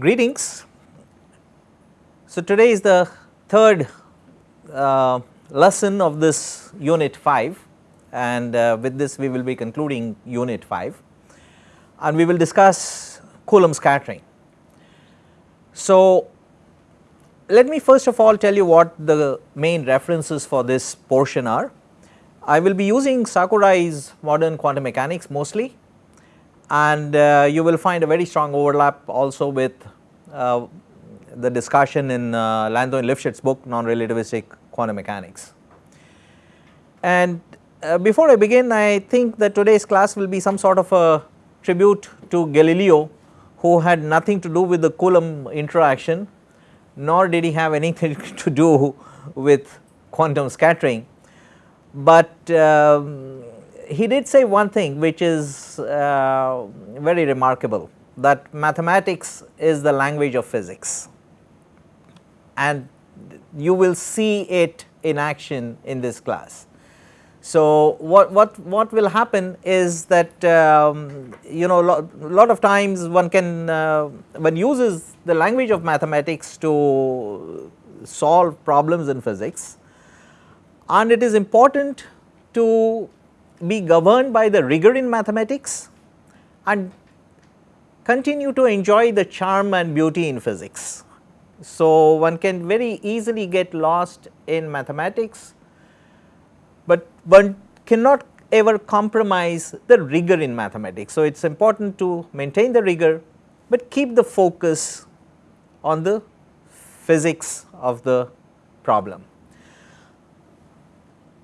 Greetings. So, today is the third uh, lesson of this unit 5 and uh, with this we will be concluding unit 5 and we will discuss Coulomb scattering. So, let me first of all tell you what the main references for this portion are. I will be using Sakurai's modern quantum mechanics mostly and uh, you will find a very strong overlap also with uh, the discussion in uh, Landau and Lifshitz book non-relativistic quantum mechanics. And uh, before I begin I think that today's class will be some sort of a tribute to Galileo who had nothing to do with the Coulomb interaction nor did he have anything to do with quantum scattering, but um, he did say one thing which is uh, very remarkable that mathematics is the language of physics and you will see it in action in this class. So, what, what, what will happen is that um, you know lot, lot of times one can uh, one uses the language of mathematics to solve problems in physics and it is important to be governed by the rigor in mathematics and continue to enjoy the charm and beauty in physics. So, one can very easily get lost in mathematics, but one cannot ever compromise the rigor in mathematics. So, it is important to maintain the rigor, but keep the focus on the physics of the problem.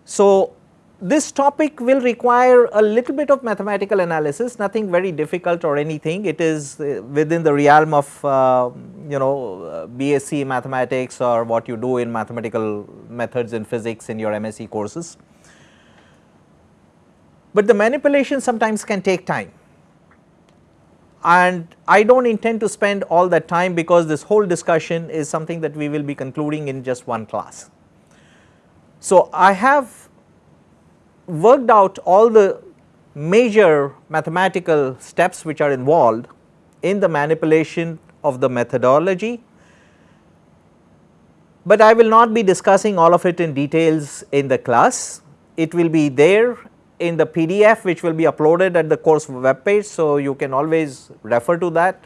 So, this topic will require a little bit of mathematical analysis nothing very difficult or anything it is uh, within the realm of uh, you know uh, BSc mathematics or what you do in mathematical methods in physics in your MSc courses. But the manipulation sometimes can take time and I do not intend to spend all that time because this whole discussion is something that we will be concluding in just one class. So, I have worked out all the major mathematical steps which are involved in the manipulation of the methodology, but I will not be discussing all of it in details in the class. It will be there in the PDF which will be uploaded at the course web page. So, you can always refer to that,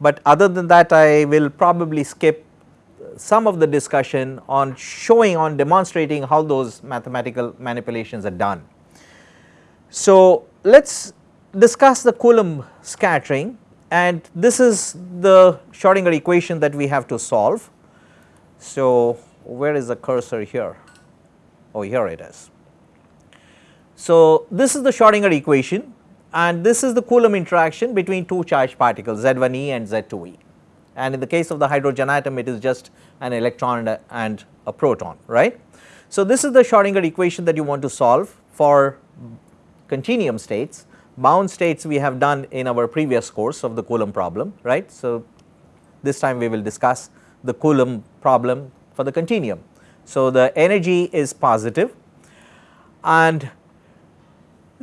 but other than that I will probably skip some of the discussion on showing on demonstrating how those mathematical manipulations are done. So, let us discuss the Coulomb scattering and this is the Schrodinger equation that we have to solve. So, where is the cursor here? Oh, here it is. So, this is the Schrodinger equation and this is the Coulomb interaction between two charged particles Z1e and Z2e and in the case of the hydrogen atom it is just an electron and a proton right. So, this is the Schrodinger equation that you want to solve for continuum states bound states we have done in our previous course of the Coulomb problem right. So, this time we will discuss the Coulomb problem for the continuum. So, the energy is positive and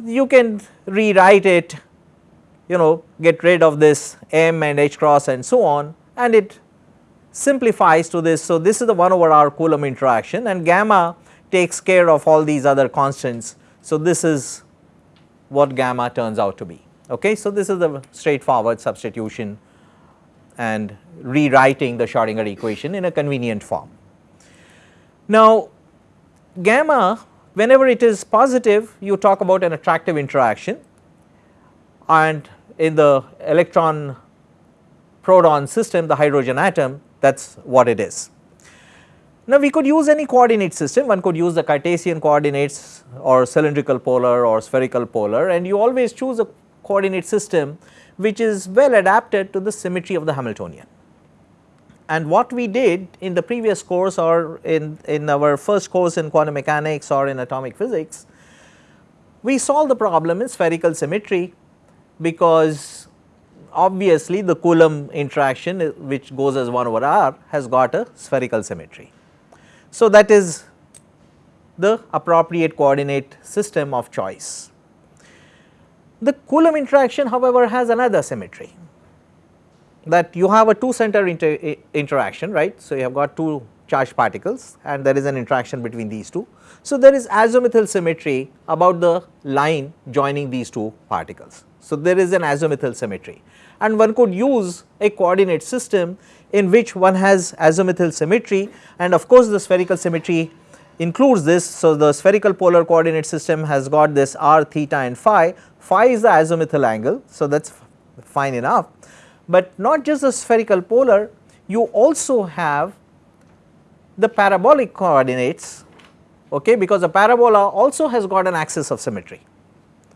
you can rewrite it you know get rid of this m and h cross and so on and it simplifies to this. So, this is the 1 over r Coulomb interaction and gamma takes care of all these other constants. So, this is what gamma turns out to be. Okay. So, this is the straightforward substitution and rewriting the Schrodinger equation in a convenient form. Now, gamma whenever it is positive you talk about an attractive interaction and in the electron proton system the hydrogen atom that is what it is. Now we could use any coordinate system one could use the Cartesian coordinates or cylindrical polar or spherical polar and you always choose a coordinate system which is well adapted to the symmetry of the Hamiltonian. And what we did in the previous course or in, in our first course in quantum mechanics or in atomic physics, we solved the problem in spherical symmetry because obviously the Coulomb interaction uh, which goes as 1 over r has got a spherical symmetry. So, that is the appropriate coordinate system of choice. The Coulomb interaction however has another symmetry that you have a two center inter uh, interaction right. So, you have got two charged particles and there is an interaction between these two. So, there is azimuthal symmetry about the line joining these two particles. So, there is an azimuthal symmetry and one could use a coordinate system in which one has azimuthal symmetry and of course, the spherical symmetry includes this. So, the spherical polar coordinate system has got this r theta and phi, phi is the azimuthal angle. So, that is fine enough, but not just the spherical polar you also have the parabolic coordinates okay, because a parabola also has got an axis of symmetry.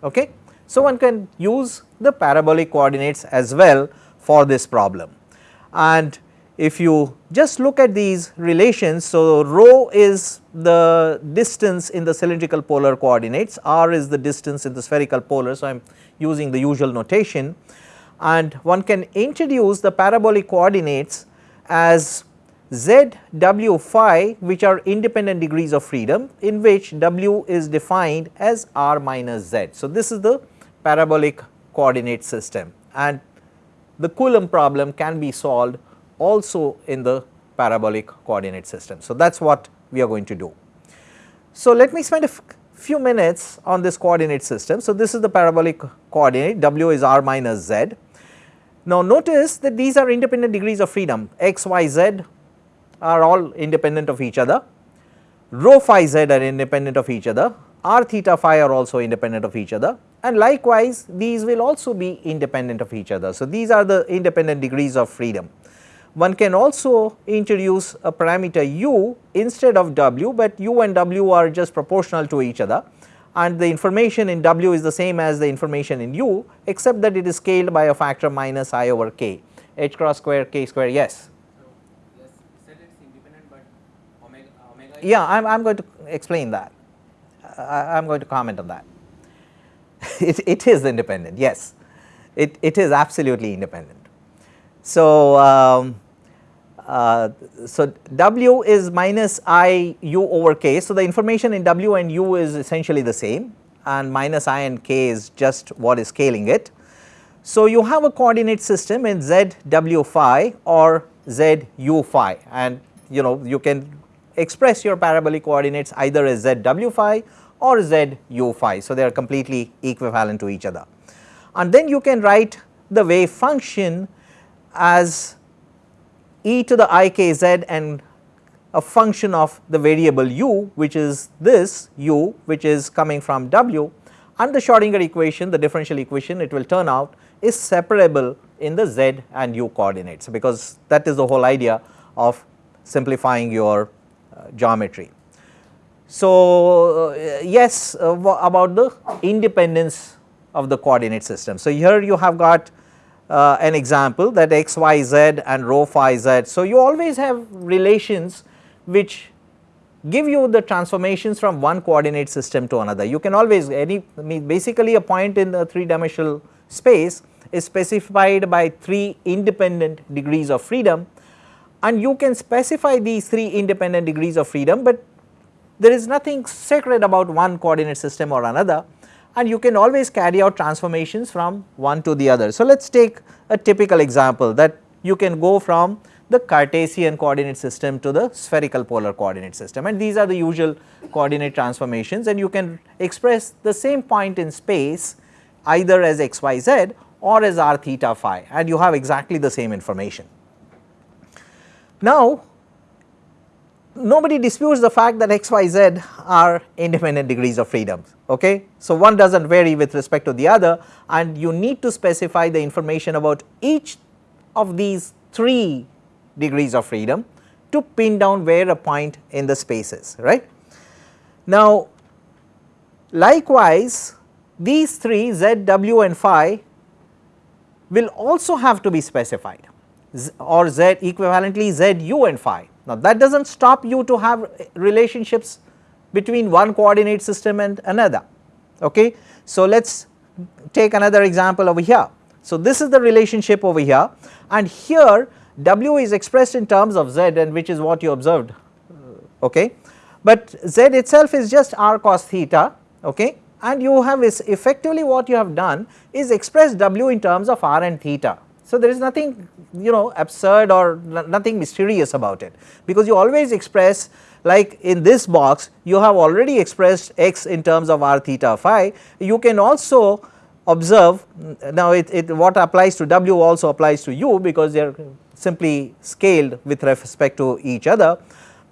Okay. So, one can use the parabolic coordinates as well for this problem and if you just look at these relations. So, rho is the distance in the cylindrical polar coordinates, r is the distance in the spherical polar. So, I am using the usual notation and one can introduce the parabolic coordinates as z, w, phi which are independent degrees of freedom in which w is defined as r minus z. So, this is the parabolic coordinate system and the Coulomb problem can be solved also in the parabolic coordinate system. So, that is what we are going to do. So, let me spend a few minutes on this coordinate system. So, this is the parabolic coordinate w is r minus z. Now, notice that these are independent degrees of freedom x, y, z are all independent of each other, rho phi z are independent of each other, r theta phi are also independent of each other and likewise these will also be independent of each other. So, these are the independent degrees of freedom. One can also introduce a parameter u instead of w, but u and w are just proportional to each other and the information in w is the same as the information in u except that it is scaled by a factor minus i over k h cross square k square yes. So, yes omega, omega yeah, I am going to explain that. Uh, I am going to comment on that. it, it is independent, yes, it, it is absolutely independent. So, um, uh, so W is minus I u over k. So, the information in W and u is essentially the same and minus I and k is just what is scaling it. So, you have a coordinate system in z w phi or z u phi and you know you can express your parabolic coordinates either as z w phi or z u phi. So, they are completely equivalent to each other and then you can write the wave function as e to the i k z and a function of the variable u which is this u which is coming from w and the Schrodinger equation the differential equation it will turn out is separable in the z and u coordinates because that is the whole idea of simplifying your uh, geometry. So, uh, yes uh, about the independence of the coordinate system. So, here you have got uh, an example that x, y, z and rho phi z. So, you always have relations which give you the transformations from one coordinate system to another. You can always any I mean basically a point in the 3 dimensional space is specified by 3 independent degrees of freedom and you can specify these 3 independent degrees of freedom, but there is nothing sacred about one coordinate system or another and you can always carry out transformations from one to the other. So, let us take a typical example that you can go from the Cartesian coordinate system to the spherical polar coordinate system and these are the usual coordinate transformations and you can express the same point in space either as x y z or as r theta phi and you have exactly the same information. Now, nobody disputes the fact that x, y, z are independent degrees of freedom. Okay? So, one does not vary with respect to the other and you need to specify the information about each of these 3 degrees of freedom to pin down where a point in the space is right. Now, likewise these 3 z, w and phi will also have to be specified or z equivalently z, u and phi now that does not stop you to have relationships between one coordinate system and another okay. So let us take another example over here. So this is the relationship over here and here W is expressed in terms of Z and which is what you observed okay. But Z itself is just r cos theta okay and you have is effectively what you have done is express W in terms of r and theta So, there is nothing you know absurd or nothing mysterious about it. Because you always express like in this box you have already expressed x in terms of r theta phi. You can also observe now it, it what applies to w also applies to u because they are simply scaled with respect to each other,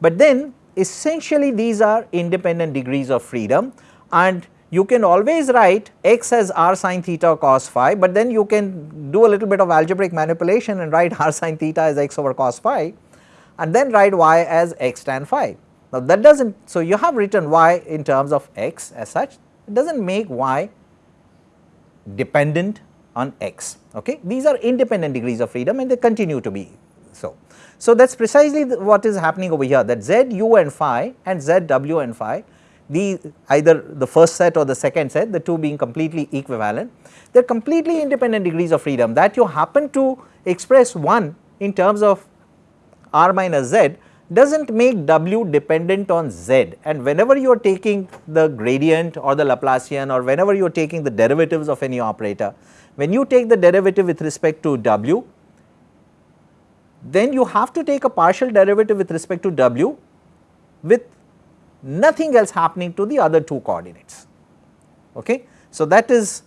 but then essentially these are independent degrees of freedom and you can always write x as r sin theta cos phi, but then you can do a little bit of algebraic manipulation and write r sin theta as x over cos phi and then write y as x tan phi. Now that does not, so you have written y in terms of x as such, it does not make y dependent on x. Okay? These are independent degrees of freedom and they continue to be so. So, that is precisely what is happening over here that z u and phi and z w and phi the either the first set or the second set the two being completely equivalent they are completely independent degrees of freedom that you happen to express one in terms of r minus z does not make w dependent on z. And whenever you are taking the gradient or the Laplacian or whenever you are taking the derivatives of any operator when you take the derivative with respect to w, then you have to take a partial derivative with respect to w with nothing else happening to the other two coordinates. Okay? So, that is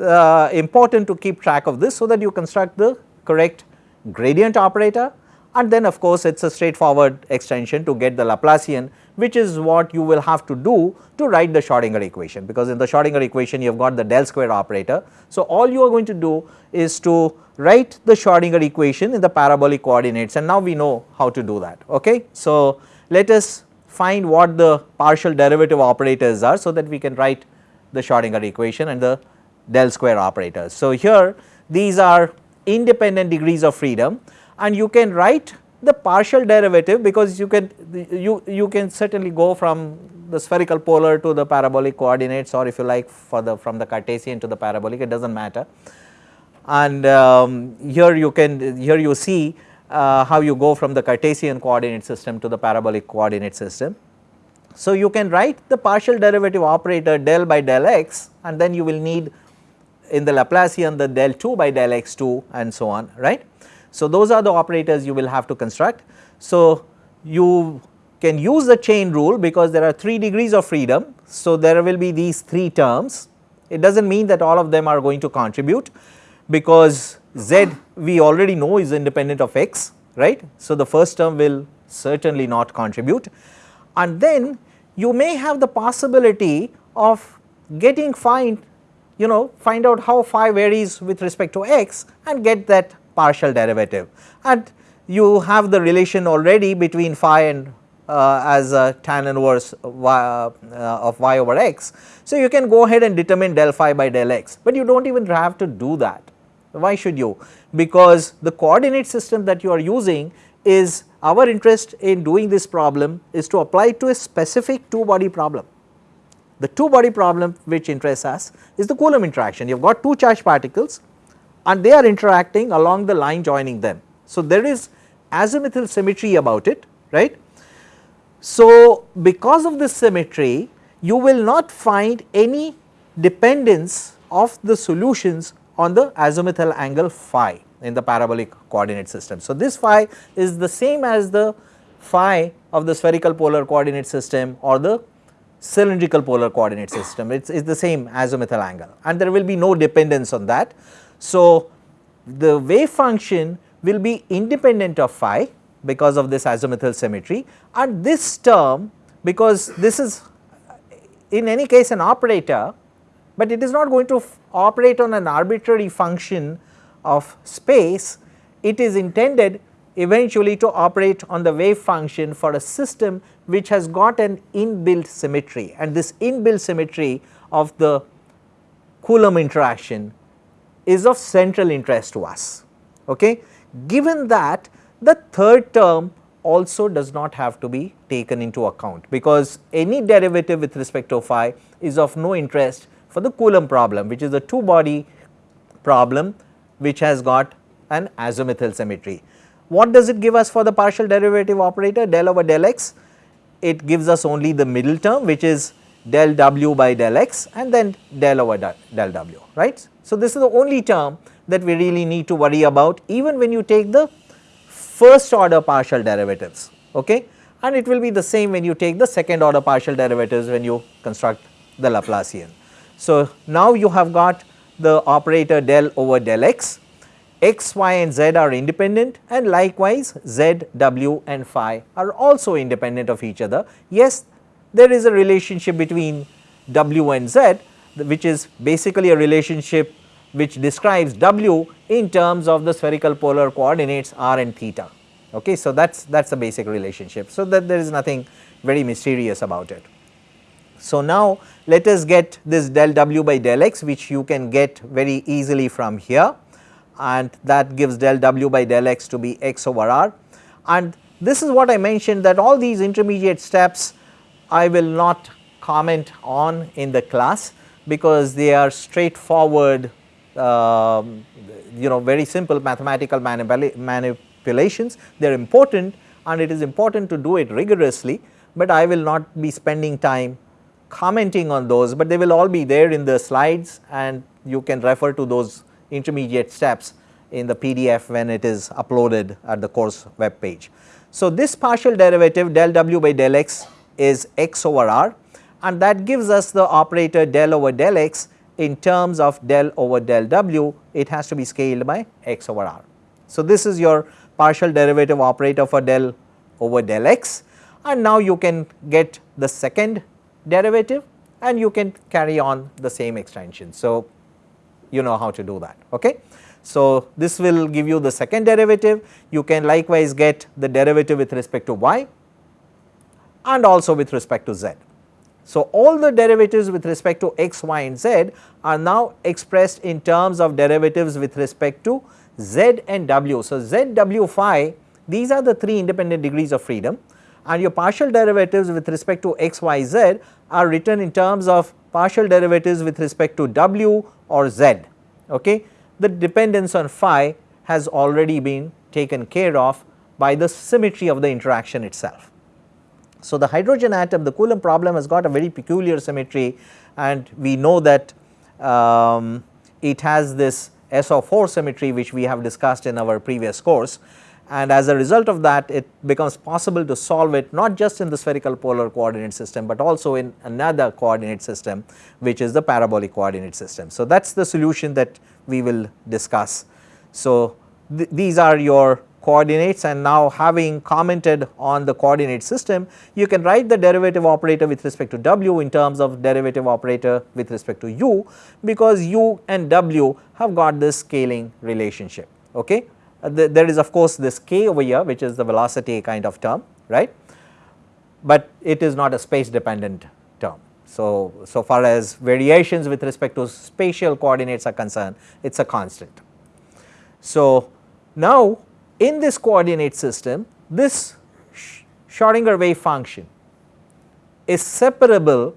uh, important to keep track of this so that you construct the correct gradient operator and then of course, it is a straightforward extension to get the Laplacian which is what you will have to do to write the Schrodinger equation because in the Schrodinger equation you have got the del square operator. So, all you are going to do is to write the Schrodinger equation in the parabolic coordinates and now we know how to do that. Okay? So, let us find what the partial derivative operators are so that we can write the Schrodinger equation and the del square operators. So, here these are independent degrees of freedom and you can write the partial derivative because you can you you can certainly go from the spherical polar to the parabolic coordinates or if you like for the from the Cartesian to the parabolic it does not matter and um, here you can here you see uh, how you go from the Cartesian coordinate system to the parabolic coordinate system. So, you can write the partial derivative operator del by del x and then you will need in the Laplacian the del 2 by del x 2 and so on right. So, those are the operators you will have to construct. So, you can use the chain rule because there are 3 degrees of freedom. So, there will be these 3 terms. It does not mean that all of them are going to contribute because z we already know is independent of x right. So, the first term will certainly not contribute and then you may have the possibility of getting find you know find out how phi varies with respect to x and get that partial derivative and you have the relation already between phi and uh, as a tan inverse y, uh, of y over x. So, you can go ahead and determine del phi by del x, but you do not even have to do that. Why should you? Because the coordinate system that you are using is our interest in doing this problem is to apply to a specific two body problem. The two body problem which interests us is the Coulomb interaction. You have got two charged particles and they are interacting along the line joining them. So, there is azimuthal symmetry about it right. So, because of this symmetry you will not find any dependence of the solutions on the azimuthal angle phi in the parabolic coordinate system. So, this phi is the same as the phi of the spherical polar coordinate system or the cylindrical polar coordinate system it is the same azimuthal angle and there will be no dependence on that. So, the wave function will be independent of phi because of this azimuthal symmetry and this term because this is in any case an operator, but it is not going to operate on an arbitrary function of space, it is intended eventually to operate on the wave function for a system which has got an inbuilt symmetry and this inbuilt symmetry of the Coulomb interaction is of central interest to us. Okay. Given that the third term also does not have to be taken into account because any derivative with respect to phi is of no interest for the Coulomb problem which is a two body problem which has got an azimuthal symmetry. What does it give us for the partial derivative operator del over del x? It gives us only the middle term which is del w by del x and then del over del w right. So, this is the only term that we really need to worry about even when you take the first order partial derivatives okay and it will be the same when you take the second order partial derivatives when you construct the Laplacian. So, now you have got the operator del over del x, x, y and z are independent and likewise z, w and phi are also independent of each other. Yes, there is a relationship between w and z which is basically a relationship which describes w in terms of the spherical polar coordinates r and theta. Okay, so that is that is the basic relationship. So, that there is nothing very mysterious about it. So, now let us get this del w by del x which you can get very easily from here. And that gives del w by del x to be x over r. And this is what I mentioned that all these intermediate steps I will not comment on in the class because they are straightforward um, you know very simple mathematical manipulations. They are important and it is important to do it rigorously, but I will not be spending time commenting on those, but they will all be there in the slides and you can refer to those intermediate steps in the PDF when it is uploaded at the course web page. So, this partial derivative del w by del x is x over r and that gives us the operator del over del x in terms of del over del w it has to be scaled by x over r. So, this is your partial derivative operator for del over del x and now you can get the second derivative and you can carry on the same extension. So, you know how to do that. Okay. So, this will give you the second derivative you can likewise get the derivative with respect to y and also with respect to z. So, all the derivatives with respect to x, y and z are now expressed in terms of derivatives with respect to z and w. So, z, w, phi these are the three independent degrees of freedom and your partial derivatives with respect to x, y, z are written in terms of partial derivatives with respect to w or z. Okay. The dependence on phi has already been taken care of by the symmetry of the interaction itself. So, the hydrogen atom the Coulomb problem has got a very peculiar symmetry and we know that um, it has this SO4 symmetry which we have discussed in our previous course and as a result of that it becomes possible to solve it not just in the spherical polar coordinate system, but also in another coordinate system which is the parabolic coordinate system. So, that is the solution that we will discuss. So, th these are your coordinates and now having commented on the coordinate system you can write the derivative operator with respect to w in terms of derivative operator with respect to u because u and w have got this scaling relationship. Okay. Uh, the, there is of course this k over here which is the velocity kind of term right, but it is not a space dependent term. So, so far as variations with respect to spatial coordinates are concerned it is a constant. So, now in this coordinate system this Schrodinger wave function is separable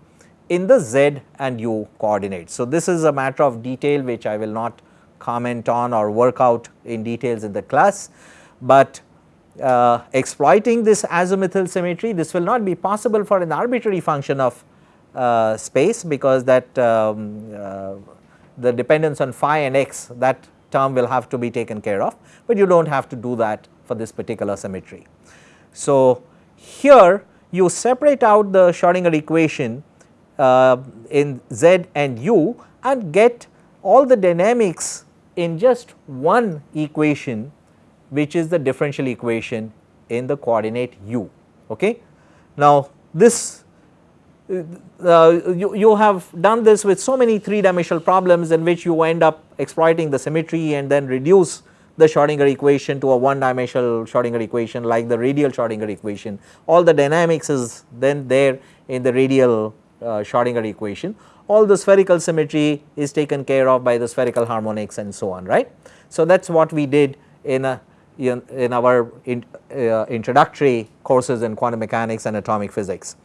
in the z and u coordinates. So, this is a matter of detail which I will not comment on or work out in details in the class, but uh, exploiting this azimuthal symmetry this will not be possible for an arbitrary function of uh, space because that um, uh, the dependence on phi and x that term will have to be taken care of, but you do not have to do that for this particular symmetry. So, here you separate out the Schrodinger equation uh, in z and u and get all the dynamics in just one equation which is the differential equation in the coordinate u. Okay. Now, this uh, you, you have done this with so many 3 dimensional problems in which you end up exploiting the symmetry and then reduce the Schrodinger equation to a one dimensional Schrodinger equation like the radial Schrodinger equation. All the dynamics is then there in the radial uh, Schrodinger equation all the spherical symmetry is taken care of by the spherical harmonics and so on right. So, that is what we did in a in, in our in, uh, introductory courses in quantum mechanics and atomic physics.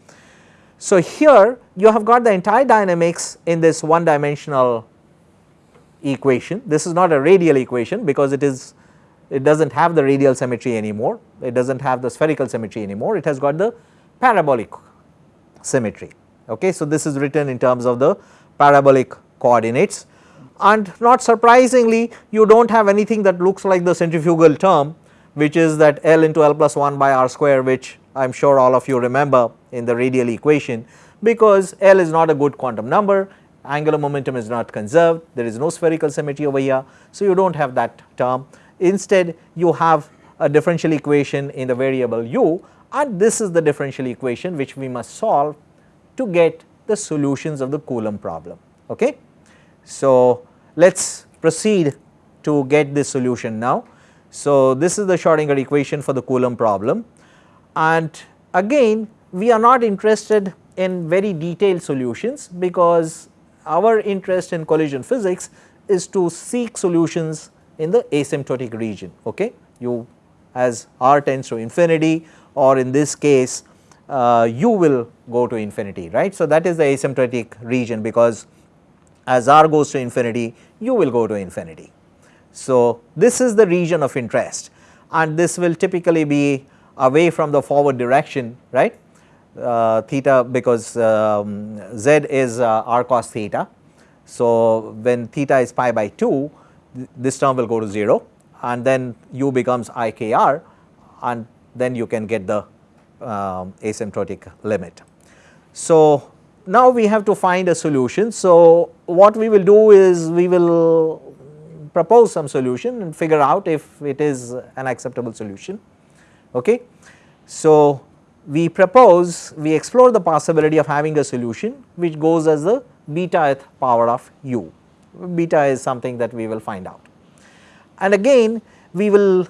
So, here you have got the entire dynamics in this one dimensional equation. This is not a radial equation because it is it does not have the radial symmetry anymore, it does not have the spherical symmetry anymore, it has got the parabolic symmetry. Okay. So, this is written in terms of the parabolic coordinates and not surprisingly you do not have anything that looks like the centrifugal term which is that L into L plus 1 by r square which I am sure all of you remember in the radial equation because L is not a good quantum number, angular momentum is not conserved, there is no spherical symmetry over here. So, you do not have that term instead you have a differential equation in the variable u and this is the differential equation which we must solve to get the solutions of the Coulomb problem. Okay? So, let us proceed to get this solution now. So, this is the Schrodinger equation for the Coulomb problem and again we are not interested in very detailed solutions because our interest in collision physics is to seek solutions in the asymptotic region. Okay? You as r tends to infinity or in this case uh, u will go to infinity right. So, that is the asymptotic region because as r goes to infinity u will go to infinity. So, this is the region of interest and this will typically be away from the forward direction right uh, theta because um, z is uh, r cos theta. So, when theta is pi by 2 th this term will go to 0 and then u becomes i k r and then you can get the um, asymptotic limit. So, now we have to find a solution. So, what we will do is we will propose some solution and figure out if it is an acceptable solution. Okay. So, we propose we explore the possibility of having a solution which goes as the beta power of u, beta is something that we will find out. And again we will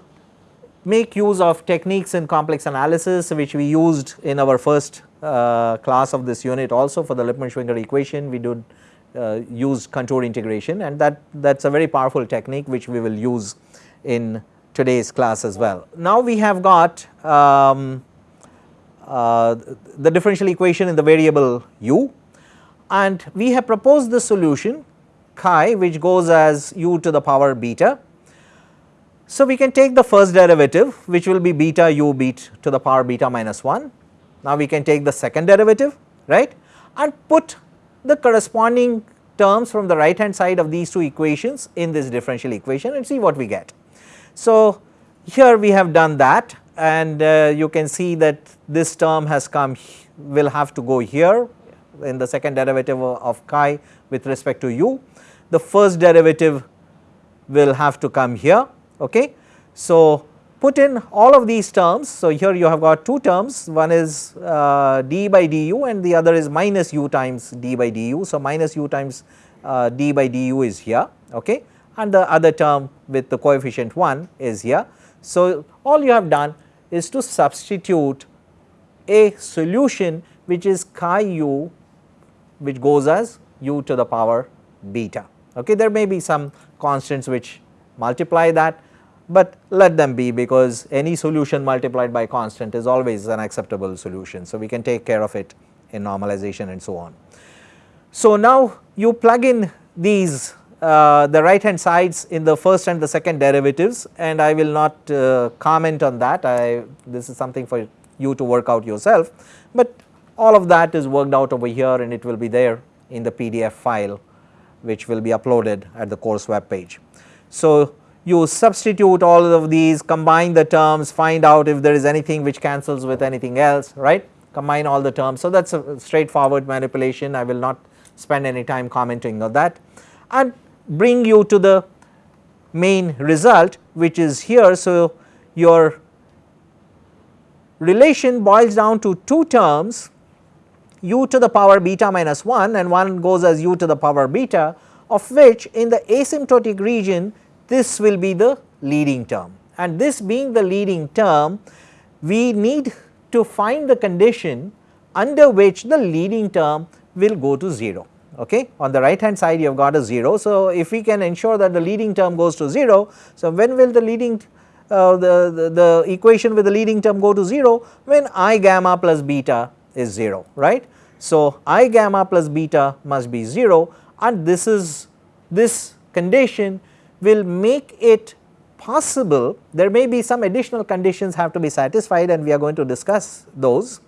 make use of techniques in complex analysis which we used in our first uh, class of this unit also for the Lippmann-Schwinger equation we did uh, use contour integration and that that is a very powerful technique which we will use in today's class as well. Now we have got um, uh, the differential equation in the variable u and we have proposed the solution chi which goes as u to the power beta so, we can take the first derivative which will be beta u beat to the power beta minus 1. Now, we can take the second derivative right and put the corresponding terms from the right hand side of these two equations in this differential equation and see what we get. So, here we have done that and uh, you can see that this term has come will have to go here in the second derivative of chi with respect to u. The first derivative will have to come here Okay. So, put in all of these terms. So, here you have got two terms one is uh, d by du and the other is minus u times d by du. So, minus u times uh, d by du is here okay, and the other term with the coefficient 1 is here. So, all you have done is to substitute a solution which is chi u which goes as u to the power beta. Okay. There may be some constants which multiply that but let them be because any solution multiplied by constant is always an acceptable solution. So, we can take care of it in normalization and so on. So, now you plug in these uh, the right hand sides in the first and the second derivatives and I will not uh, comment on that I this is something for you to work out yourself, but all of that is worked out over here and it will be there in the PDF file which will be uploaded at the course web page. So, you substitute all of these, combine the terms, find out if there is anything which cancels with anything else, right, combine all the terms. So, that is a straightforward manipulation, I will not spend any time commenting on that and bring you to the main result which is here. So, your relation boils down to two terms u to the power beta minus 1 and one goes as u to the power beta of which in the asymptotic region this will be the leading term and this being the leading term we need to find the condition under which the leading term will go to 0 okay. On the right hand side you have got a 0. So, if we can ensure that the leading term goes to 0, so when will the leading uh, the, the, the equation with the leading term go to 0 when i gamma plus beta is 0 right. So, i gamma plus beta must be 0 and this is this condition will make it possible there may be some additional conditions have to be satisfied and we are going to discuss those.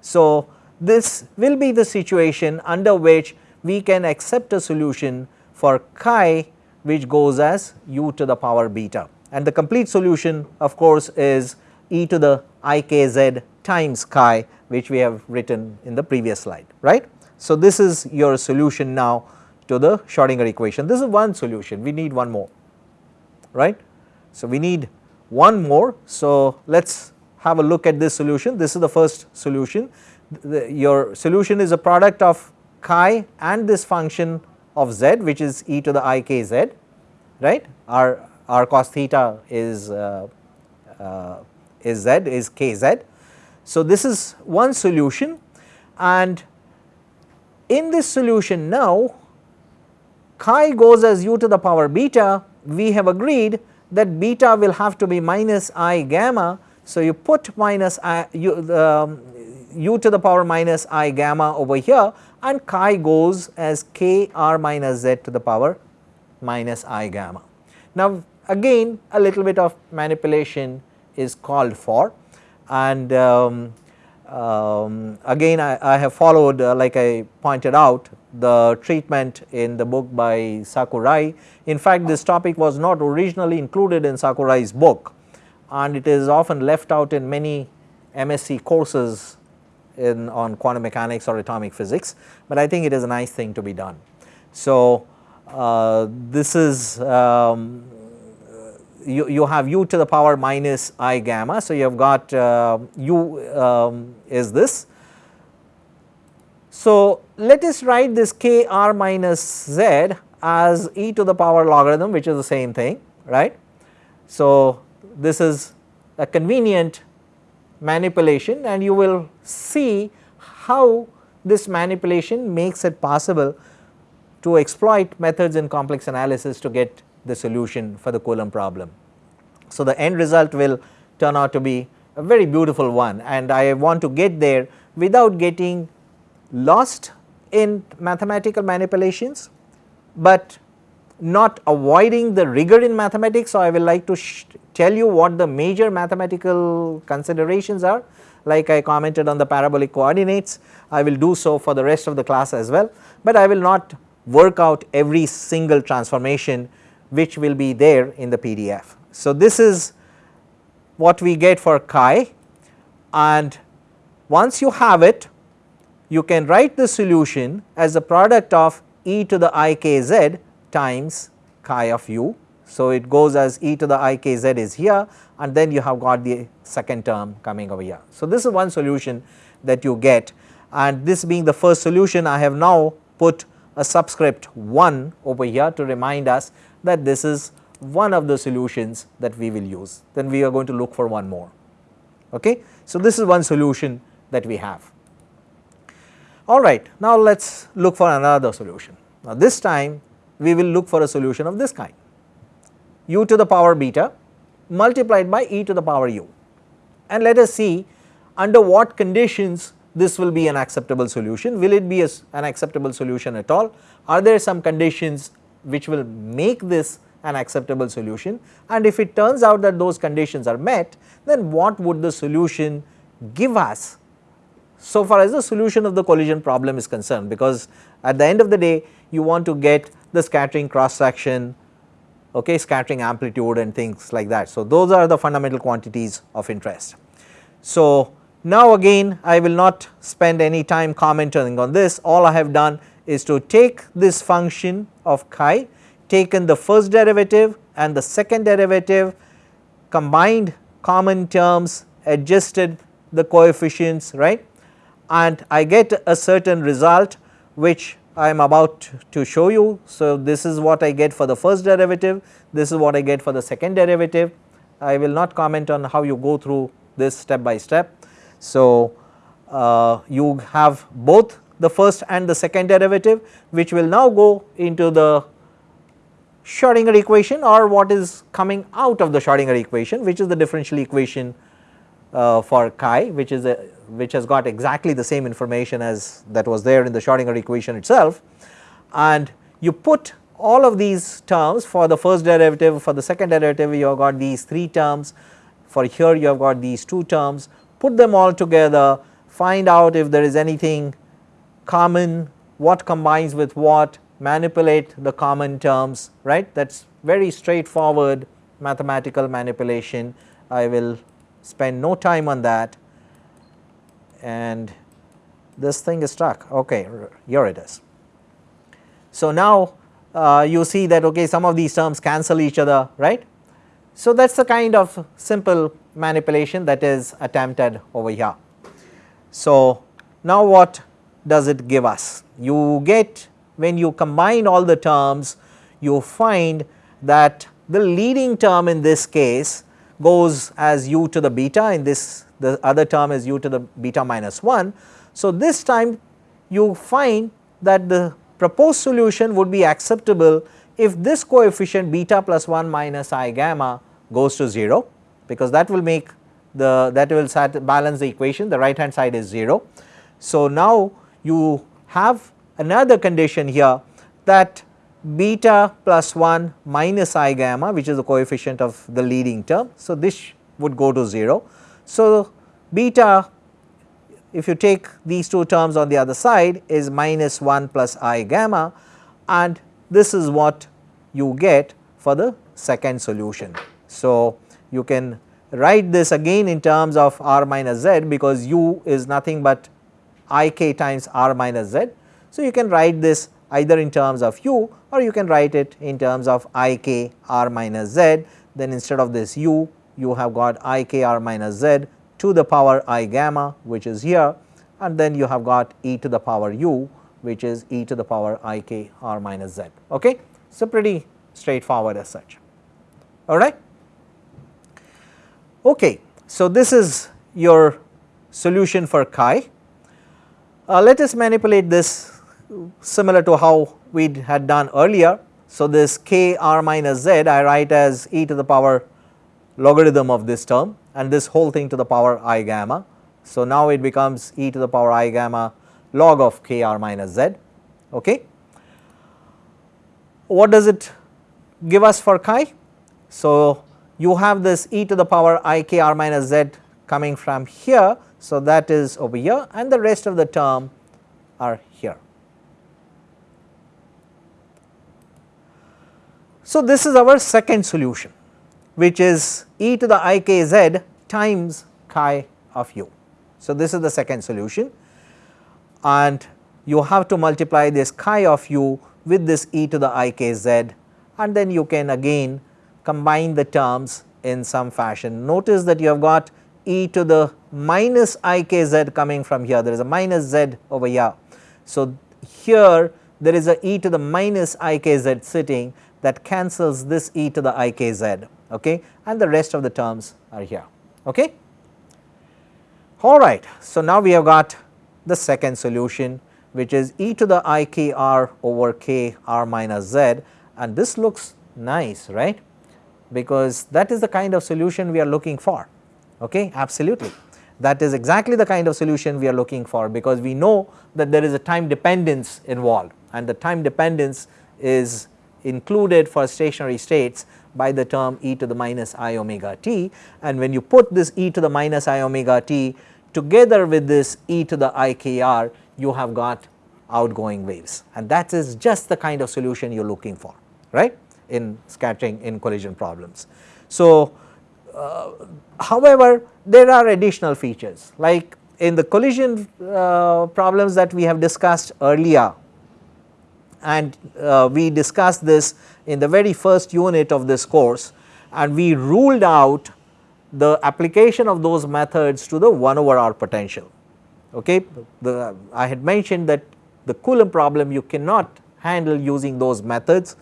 So, this will be the situation under which we can accept a solution for chi which goes as u to the power beta and the complete solution of course is e to the i k z times chi which we have written in the previous slide right. So, this is your solution now to the Schrodinger equation. This is one solution. We need one more right. So, we need one more. So let us have a look at this solution. This is the first solution. The, your solution is a product of chi and this function of z which is e to the i k z right? Our, our cos theta is uh, uh, is z is k z. So, this is one solution. And in this solution now chi goes as u to the power beta we have agreed that beta will have to be minus i gamma. So, you put minus i u, um, u to the power minus i gamma over here and chi goes as k r minus z to the power minus i gamma. Now again a little bit of manipulation is called for and um, um, again I, I, have followed uh, like I pointed out the treatment in the book by Sakurai. In fact, this topic was not originally included in Sakurai's book and it is often left out in many MSc courses in on quantum mechanics or atomic physics, but I think it is a nice thing to be done. So, uh, this is um, you, you have u to the power minus i gamma. So, you have got uh, u um, is this. So, let us write this k r minus z as e to the power logarithm which is the same thing right. So, this is a convenient manipulation and you will see how this manipulation makes it possible to exploit methods in complex analysis to get the solution for the Coulomb problem. So, the end result will turn out to be a very beautiful one and I want to get there without getting lost in mathematical manipulations, but not avoiding the rigor in mathematics. So, I will like to tell you what the major mathematical considerations are like I commented on the parabolic coordinates I will do so for the rest of the class as well, but I will not work out every single transformation which will be there in the PDF. So, this is what we get for chi and once you have it you can write the solution as a product of e to the i k z times chi of u. So, it goes as e to the i k z is here and then you have got the second term coming over here. So, this is one solution that you get and this being the first solution I have now put a subscript 1 over here to remind us that this is one of the solutions that we will use then we are going to look for one more okay. So, this is one solution that we have. Alright, now let us look for another solution. Now, this time we will look for a solution of this kind u to the power beta multiplied by e to the power u and let us see under what conditions this will be an acceptable solution. Will it be a, an acceptable solution at all? Are there some conditions which will make this an acceptable solution and if it turns out that those conditions are met then what would the solution give us so far as the solution of the collision problem is concerned because at the end of the day you want to get the scattering cross section okay scattering amplitude and things like that. So, those are the fundamental quantities of interest. So, now again I will not spend any time commenting on this all I have done is to take this function of chi taken the first derivative and the second derivative combined common terms adjusted the coefficients right and I get a certain result which I am about to show you. So, this is what I get for the first derivative, this is what I get for the second derivative. I will not comment on how you go through this step by step. So, uh, you have both the first and the second derivative which will now go into the Schrodinger equation or what is coming out of the Schrodinger equation which is the differential equation uh, for chi which is a which has got exactly the same information as that was there in the Schrodinger equation itself. And you put all of these terms for the first derivative for the second derivative you have got these 3 terms. For here you have got these 2 terms. Put them all together, find out if there is anything common, what combines with what? Manipulate the common terms right? That is very straightforward mathematical manipulation. I will spend no time on that and this thing is stuck okay here it is. So, now uh, you see that okay some of these terms cancel each other right. So, that is the kind of simple manipulation that is attempted over here. So, now what does it give us? You get when you combine all the terms you find that the leading term in this case goes as u to the beta in this the other term is u to the beta minus 1. So, this time you find that the proposed solution would be acceptable if this coefficient beta plus 1 minus i gamma goes to 0 because that will make the that will balance the equation the right hand side is 0. So, now you have another condition here that beta plus 1 minus i gamma which is the coefficient of the leading term. So, this would go to 0. So, beta if you take these two terms on the other side is minus 1 plus i gamma and this is what you get for the second solution. So, you can write this again in terms of r minus z because u is nothing but i k times r minus z. So, you can write this either in terms of u or you can write it in terms of i k r minus z then instead of this u you have got i k r minus z to the power i gamma which is here and then you have got e to the power u which is e to the power i k r minus z. Okay? So, pretty straightforward as such all right. Okay. So, this is your solution for chi. Uh, let us manipulate this similar to how we had done earlier. So, this k r minus z I write as e to the power logarithm of this term and this whole thing to the power i gamma. So, now it becomes e to the power i gamma log of k r minus z. Okay. What does it give us for chi? So, you have this e to the power i k r minus z coming from here. So, that is over here and the rest of the term are here. So, this is our second solution which is e to the i k z times chi of u. So, this is the second solution and you have to multiply this chi of u with this e to the i k z and then you can again combine the terms in some fashion. Notice that you have got e to the minus i k z coming from here there is a minus z over here. So, here there is a e to the minus i k z sitting that cancels this e to the i k z okay, and the rest of the terms are here. Okay. All right. So, now we have got the second solution which is e to the i k r over k r minus z and this looks nice right because that is the kind of solution we are looking for okay absolutely that is exactly the kind of solution we are looking for because we know that there is a time dependence involved and the time dependence is included for stationary states by the term e to the minus i omega t. And when you put this e to the minus i omega t together with this e to the i k r you have got outgoing waves. And that is just the kind of solution you are looking for right? In scattering in collision problems. So, uh, however, there are additional features. Like in the collision uh, problems that we have discussed earlier and uh, we discussed this in the very first unit of this course and we ruled out the application of those methods to the 1 over r potential. Okay. The, I had mentioned that the Coulomb problem you cannot handle using those methods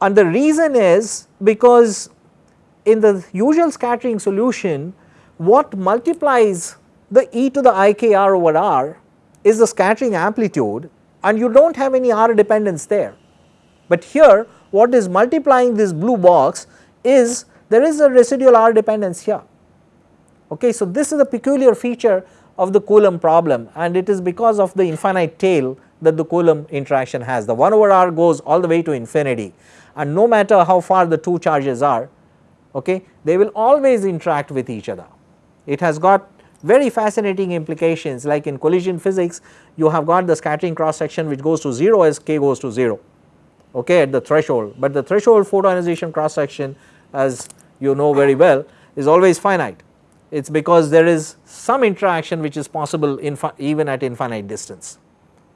and the reason is because in the usual scattering solution what multiplies the e to the i k r over r is the scattering amplitude and you do not have any R dependence there. But here what is multiplying this blue box is there is a residual R dependence here. Okay, so this is a peculiar feature of the Coulomb problem and it is because of the infinite tail that the Coulomb interaction has. The 1 over R goes all the way to infinity and no matter how far the two charges are, okay, they will always interact with each other. It has got very fascinating implications like in collision physics you have got the scattering cross section which goes to 0 as k goes to 0 okay at the threshold, but the threshold photoionization cross section as you know very well is always finite. It is because there is some interaction which is possible even at infinite distance.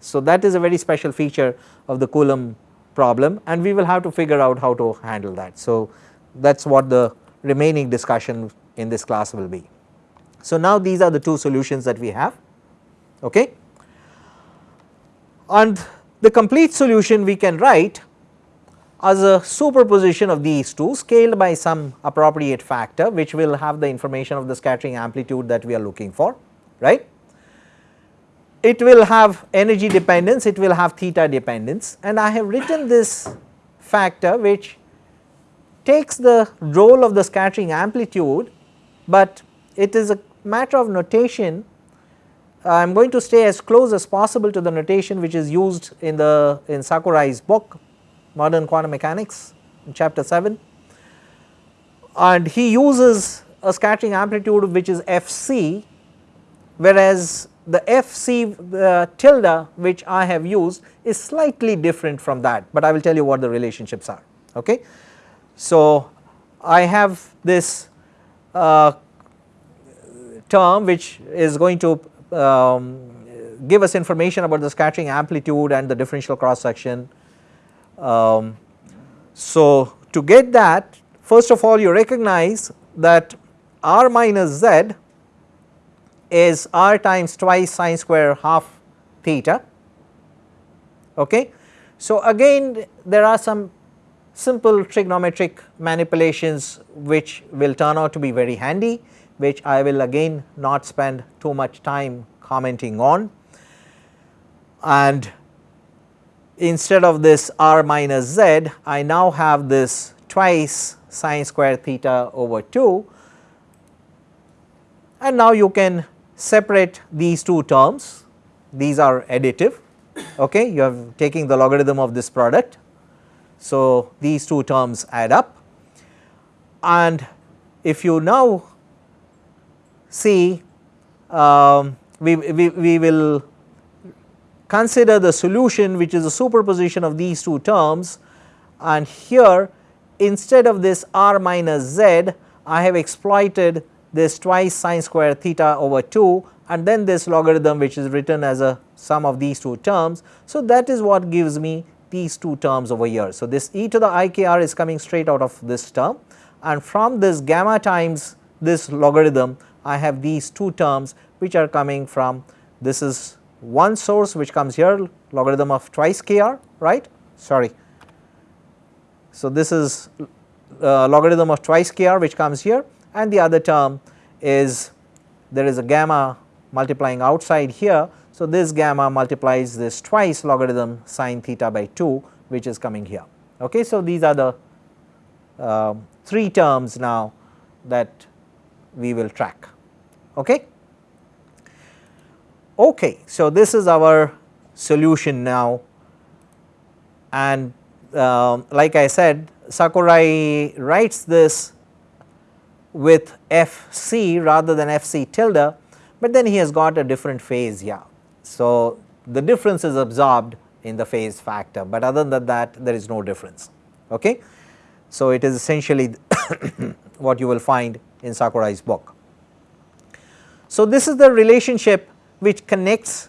So that is a very special feature of the Coulomb problem and we will have to figure out how to handle that. So that is what the remaining discussion in this class will be. So now these are the two solutions that we have okay and the complete solution we can write as a superposition of these two scaled by some appropriate factor which will have the information of the scattering amplitude that we are looking for right. It will have energy dependence, it will have theta dependence and I have written this factor which takes the role of the scattering amplitude, but it is a matter of notation I am going to stay as close as possible to the notation which is used in the in Sakurai's book modern quantum mechanics in chapter 7 and he uses a scattering amplitude which is fc whereas the fc uh, tilde which I have used is slightly different from that, but I will tell you what the relationships are okay. So I have this uh, term which is going to um, give us information about the scattering amplitude and the differential cross section. Um, so to get that first of all you recognize that r minus z is r times twice sine square half theta okay. So again there are some simple trigonometric manipulations which will turn out to be very handy which I will again not spend too much time commenting on. And instead of this r minus z, I now have this twice sine square theta over 2 and now you can separate these two terms, these are additive, okay. you are taking the logarithm of this product. So, these two terms add up and if you now see um, we, we, we will consider the solution which is a superposition of these two terms and here instead of this r minus z I have exploited this twice sine square theta over 2 and then this logarithm which is written as a sum of these two terms. So, that is what gives me these two terms over here. So, this e to the ikr is coming straight out of this term and from this gamma times this logarithm I have these two terms which are coming from this is one source which comes here logarithm of twice kr right sorry. So, this is uh, logarithm of twice kr which comes here and the other term is there is a gamma multiplying outside here. So, this gamma multiplies this twice logarithm sine theta by 2 which is coming here. Okay. So, these are the uh, 3 terms now that we will track. Okay. Okay, so this is our solution now and uh, like I said Sakurai writes this with Fc rather than Fc tilde, but then he has got a different phase here. So, the difference is absorbed in the phase factor, but other than that there is no difference. Okay. So, it is essentially what you will find in Sakurai's book. So, this is the relationship which connects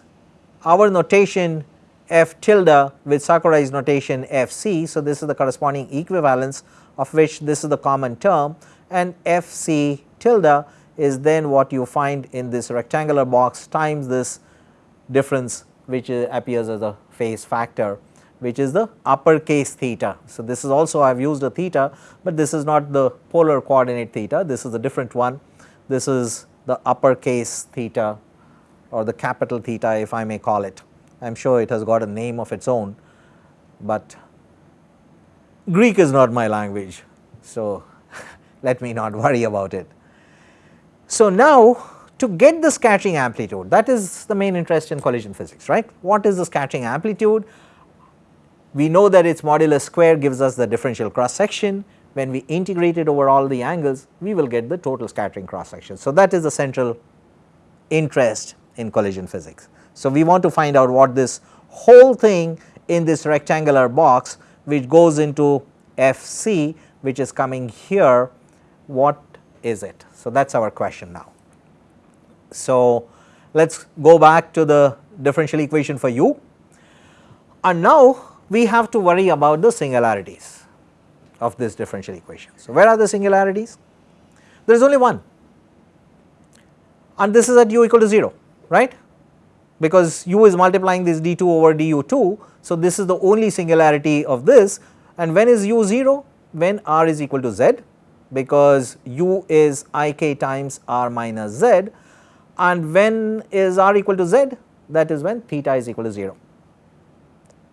our notation f tilde with Sakurai's notation f c. So, this is the corresponding equivalence of which this is the common term and f c tilde is then what you find in this rectangular box times this difference which appears as a phase factor which is the uppercase theta. So, this is also I have used a theta, but this is not the polar coordinate theta, this is a different one. This is the uppercase theta or the capital theta if I may call it. I am sure it has got a name of its own, but Greek is not my language. So, let me not worry about it. So, now to get the scattering amplitude that is the main interest in collision physics right. What is the scattering amplitude? We know that its modulus square gives us the differential cross section when we integrate it over all the angles we will get the total scattering cross section. So, that is the central interest in collision physics. So, we want to find out what this whole thing in this rectangular box which goes into F c which is coming here what is it. So, that is our question now. So, let us go back to the differential equation for u and now we have to worry about the singularities of this differential equation. So, where are the singularities? There is only one and this is at u equal to 0 right because u is multiplying this d2 over du2. So, this is the only singularity of this and when is u 0? When r is equal to z because u is i k times r minus z and when is r equal to z that is when theta is equal to 0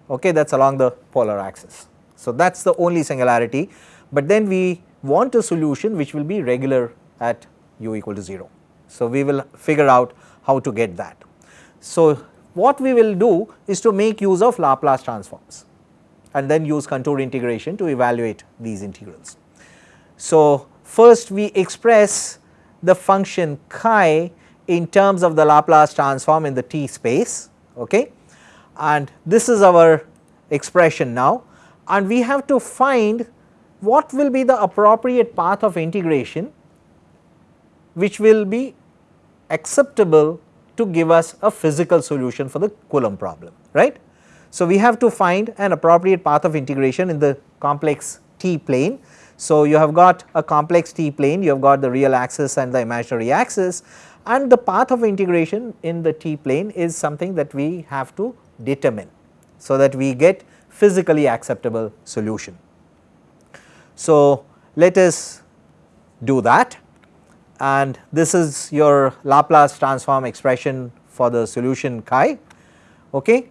okay that is along the polar axis. So, that is the only singularity, but then we want a solution which will be regular at u equal to 0. So, we will figure out how to get that. So, what we will do is to make use of Laplace transforms and then use contour integration to evaluate these integrals. So, first we express the function chi in terms of the Laplace transform in the t space okay and this is our expression now and we have to find what will be the appropriate path of integration which will be acceptable to give us a physical solution for the Coulomb problem right. So, we have to find an appropriate path of integration in the complex t plane. So, you have got a complex t plane, you have got the real axis and the imaginary axis and the path of integration in the t plane is something that we have to determine. So, that we get physically acceptable solution. So, let us do that and this is your Laplace transform expression for the solution chi. Okay.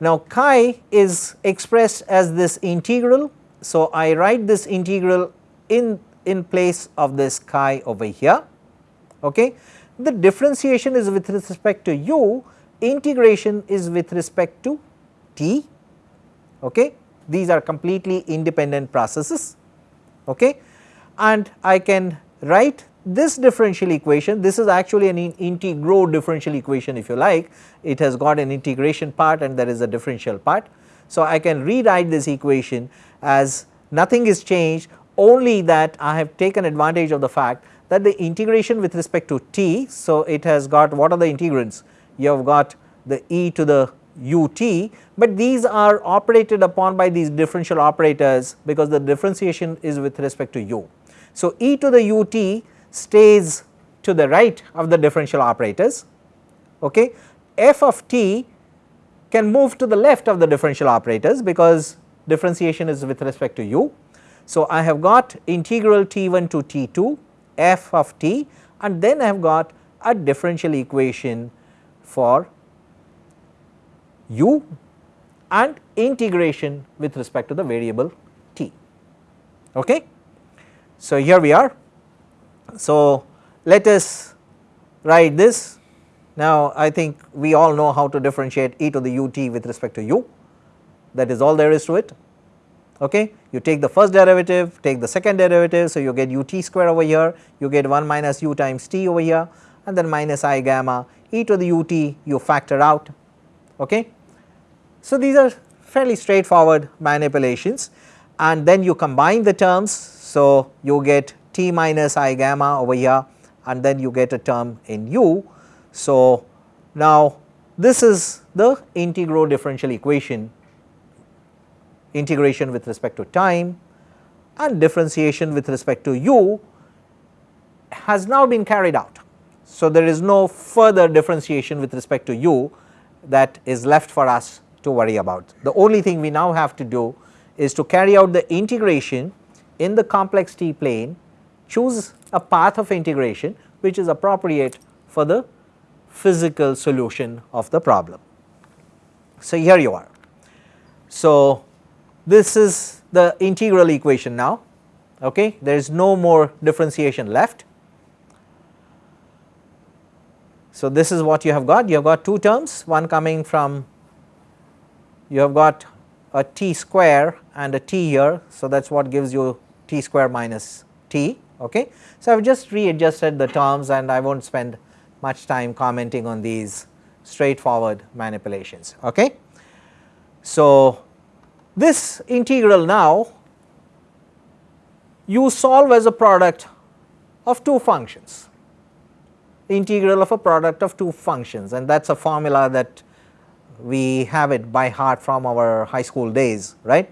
Now, chi is expressed as this integral. So, I write this integral in, in place of this chi over here. Okay. The differentiation is with respect to u, integration is with respect to t. Okay. These are completely independent processes. Okay. And I can write this differential equation, this is actually an in integro differential equation if you like, it has got an integration part and there is a differential part. So, I can rewrite this equation as nothing is changed only that I have taken advantage of the fact that the integration with respect to t. So, it has got what are the integrands? You have got the e to the ut, but these are operated upon by these differential operators because the differentiation is with respect to u. So, e to the ut stays to the right of the differential operators, okay. f of t can move to the left of the differential operators because differentiation is with respect to u. So, I have got integral t1 to t2 f of t and then I have got a differential equation for u and integration with respect to the variable t. Okay. So, here we are so, let us write this. Now, I think we all know how to differentiate e to the ut with respect to u that is all there is to it. Okay. You take the first derivative, take the second derivative. So, you get ut square over here, you get 1 minus u times t over here and then minus i gamma e to the ut you factor out. Okay. So, these are fairly straightforward manipulations and then you combine the terms. So, you get t minus i gamma over here and then you get a term in u. So, now this is the integral differential equation integration with respect to time and differentiation with respect to u has now been carried out. So, there is no further differentiation with respect to u that is left for us to worry about. The only thing we now have to do is to carry out the integration in the complex t plane choose a path of integration which is appropriate for the physical solution of the problem. So, here you are. So, this is the integral equation now, okay. there is no more differentiation left. So, this is what you have got, you have got two terms, one coming from, you have got a t square and a t here. So, that is what gives you t square minus t Okay. So, I have just readjusted the terms and I will not spend much time commenting on these straightforward manipulations. Okay. So, this integral now you solve as a product of two functions, integral of a product of two functions and that is a formula that we have it by heart from our high school days right.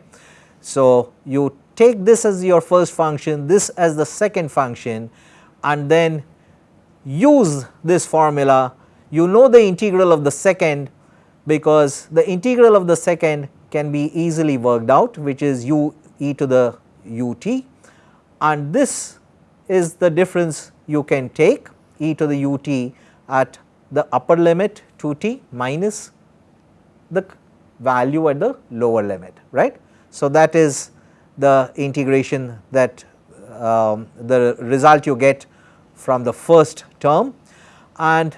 So, you take this as your first function, this as the second function and then use this formula you know the integral of the second because the integral of the second can be easily worked out which is u e to the ut and this is the difference you can take e to the ut at the upper limit 2t minus the value at the lower limit right. So, that is the integration that um, the result you get from the first term and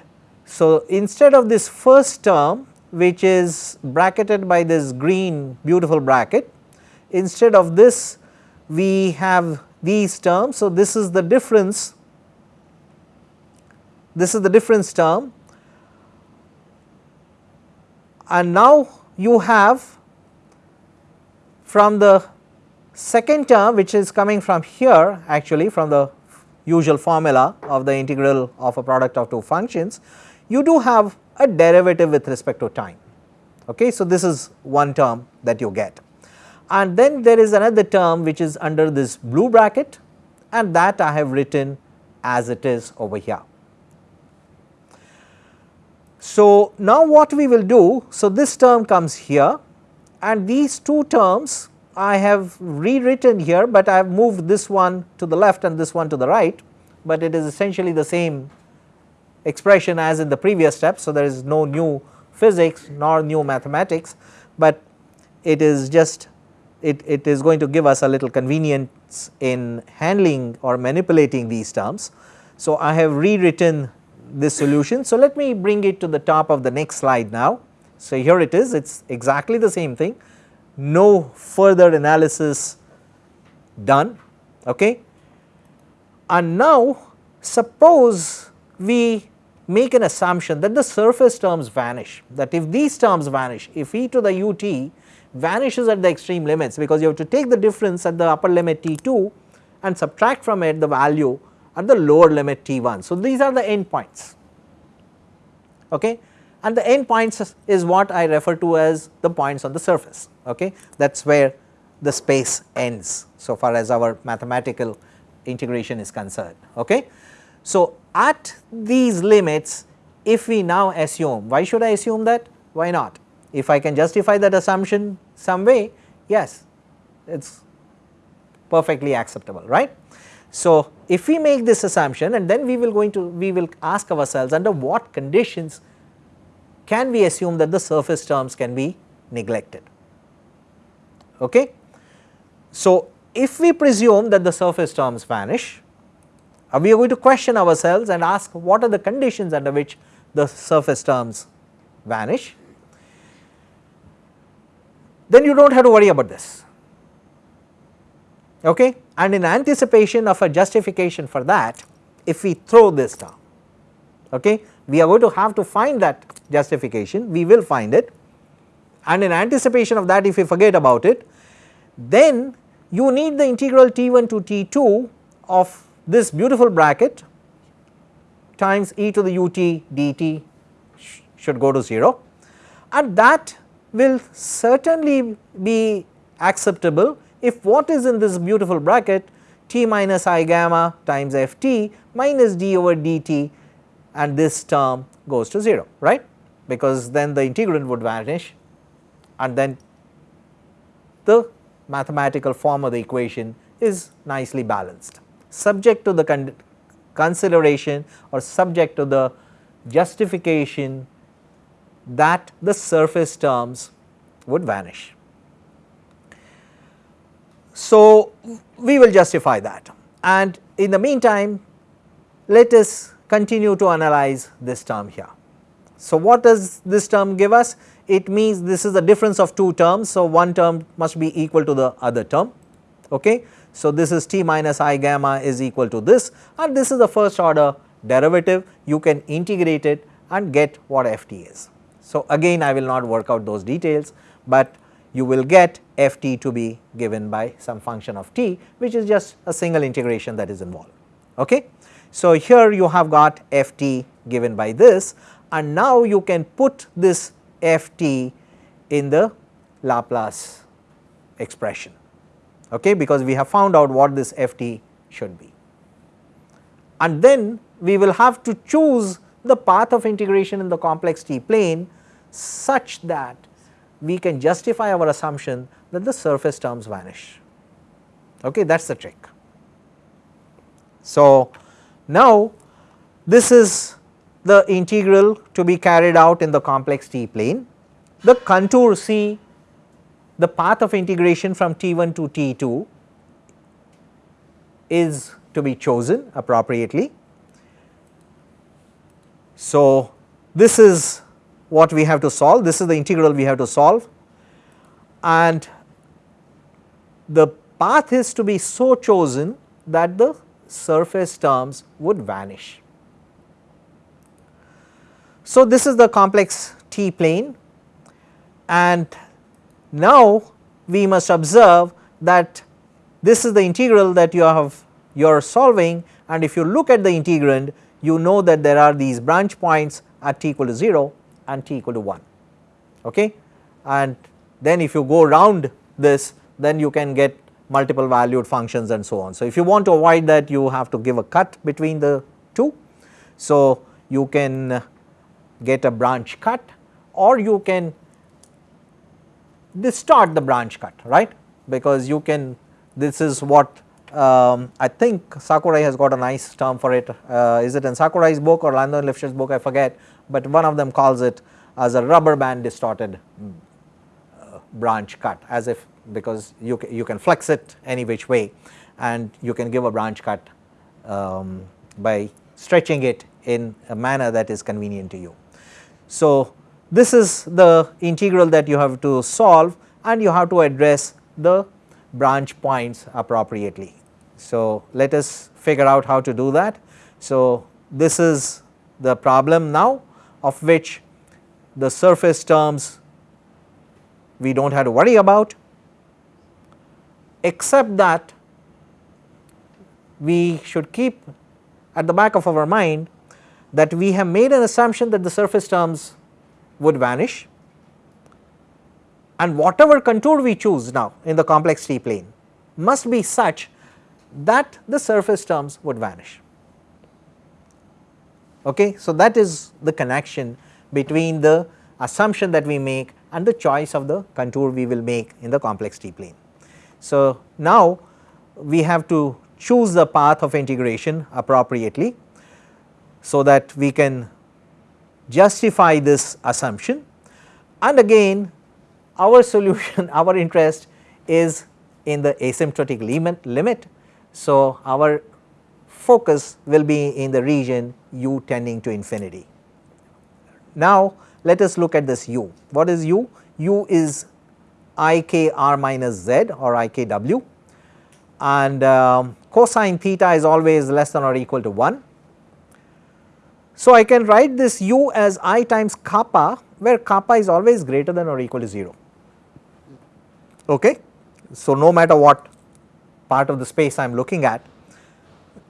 so, instead of this first term which is bracketed by this green beautiful bracket, instead of this we have these terms. So, this is the difference, this is the difference term and now you have from the second term which is coming from here actually from the usual formula of the integral of a product of two functions you do have a derivative with respect to time. Okay. So, this is one term that you get and then there is another term which is under this blue bracket and that I have written as it is over here. So, now what we will do, so this term comes here and these two terms I have rewritten here, but I have moved this one to the left and this one to the right, but it is essentially the same expression as in the previous step. So, there is no new physics nor new mathematics, but it is just it, it is going to give us a little convenience in handling or manipulating these terms. So, I have rewritten this solution. So, let me bring it to the top of the next slide now. So, here it is it is exactly the same thing no further analysis done okay. And now suppose we make an assumption that the surface terms vanish that if these terms vanish if e to the ut vanishes at the extreme limits because you have to take the difference at the upper limit t2 and subtract from it the value at the lower limit t1. So, these are the endpoints okay? And the endpoints is what I refer to as the points on the surface. Okay? That is where the space ends so far as our mathematical integration is concerned. Okay. So, at these limits if we now assume why should I assume that? Why not? If I can justify that assumption some way yes it is perfectly acceptable right. So, if we make this assumption and then we will going to we will ask ourselves under what conditions can we assume that the surface terms can be neglected. Okay. So, if we presume that the surface terms vanish uh, we are going to question ourselves and ask what are the conditions under which the surface terms vanish, then you do not have to worry about this. Okay? And in anticipation of a justification for that, if we throw this down, okay, we are going to have to find that justification, we will find it. And in anticipation of that if we forget about it, then you need the integral t1 to t2 of this beautiful bracket times e to the ut dt should go to 0 and that will certainly be acceptable if what is in this beautiful bracket t minus i gamma times f t minus d over dt and this term goes to 0 right because then the integrand would vanish and then the mathematical form of the equation is nicely balanced subject to the con consideration or subject to the justification that the surface terms would vanish. So, we will justify that and in the meantime let us continue to analyze this term here. So, what does this term give us? It means this is the difference of two terms. So, one term must be equal to the other term. Okay. So, this is t minus i gamma is equal to this and this is the first order derivative you can integrate it and get what f t is. So, again I will not work out those details, but you will get f t to be given by some function of t which is just a single integration that is involved. Okay. So, here you have got f t given by this and now you can put this f t in the Laplace expression okay, because we have found out what this f t should be. And then we will have to choose the path of integration in the complex t plane such that we can justify our assumption that the surface terms vanish. Okay, that is the trick. So, now this is the integral to be carried out in the complex t plane. The contour C, the path of integration from T1 to T2 is to be chosen appropriately. So, this is what we have to solve, this is the integral we have to solve. And the path is to be so chosen that the surface terms would vanish. So, this is the complex T plane. And now we must observe that this is the integral that you have you are solving. And if you look at the integrand you know that there are these branch points at t equal to 0 and t equal to 1 okay? And then if you go round this then you can get multiple valued functions and so on. So, if you want to avoid that you have to give a cut between the two. So, you can get a branch cut or you can distort the branch cut right? Because you can this is what um, I think Sakurai has got a nice term for it. Uh, is it in Sakurai's book or Landau and Lifshitz book? I forget but one of them calls it as a rubber band distorted uh, branch cut as if because you, you can flex it any which way and you can give a branch cut um, by stretching it in a manner that is convenient to you. So, this is the integral that you have to solve and you have to address the branch points appropriately. So, let us figure out how to do that. So, this is the problem now of which the surface terms we do not have to worry about except that we should keep at the back of our mind that we have made an assumption that the surface terms would vanish and whatever contour we choose now in the complex T plane must be such that the surface terms would vanish. Okay. So, that is the connection between the assumption that we make and the choice of the contour we will make in the complex T plane. So, now we have to choose the path of integration appropriately so that we can justify this assumption and again our solution our interest is in the asymptotic limit limit. So, our focus will be in the region u tending to infinity. Now, let us look at this u. What is u? u is i k r minus z or i k w and um, cosine theta is always less than or equal to 1. So, I can write this u as i times kappa where kappa is always greater than or equal to 0. Okay. So, no matter what part of the space I am looking at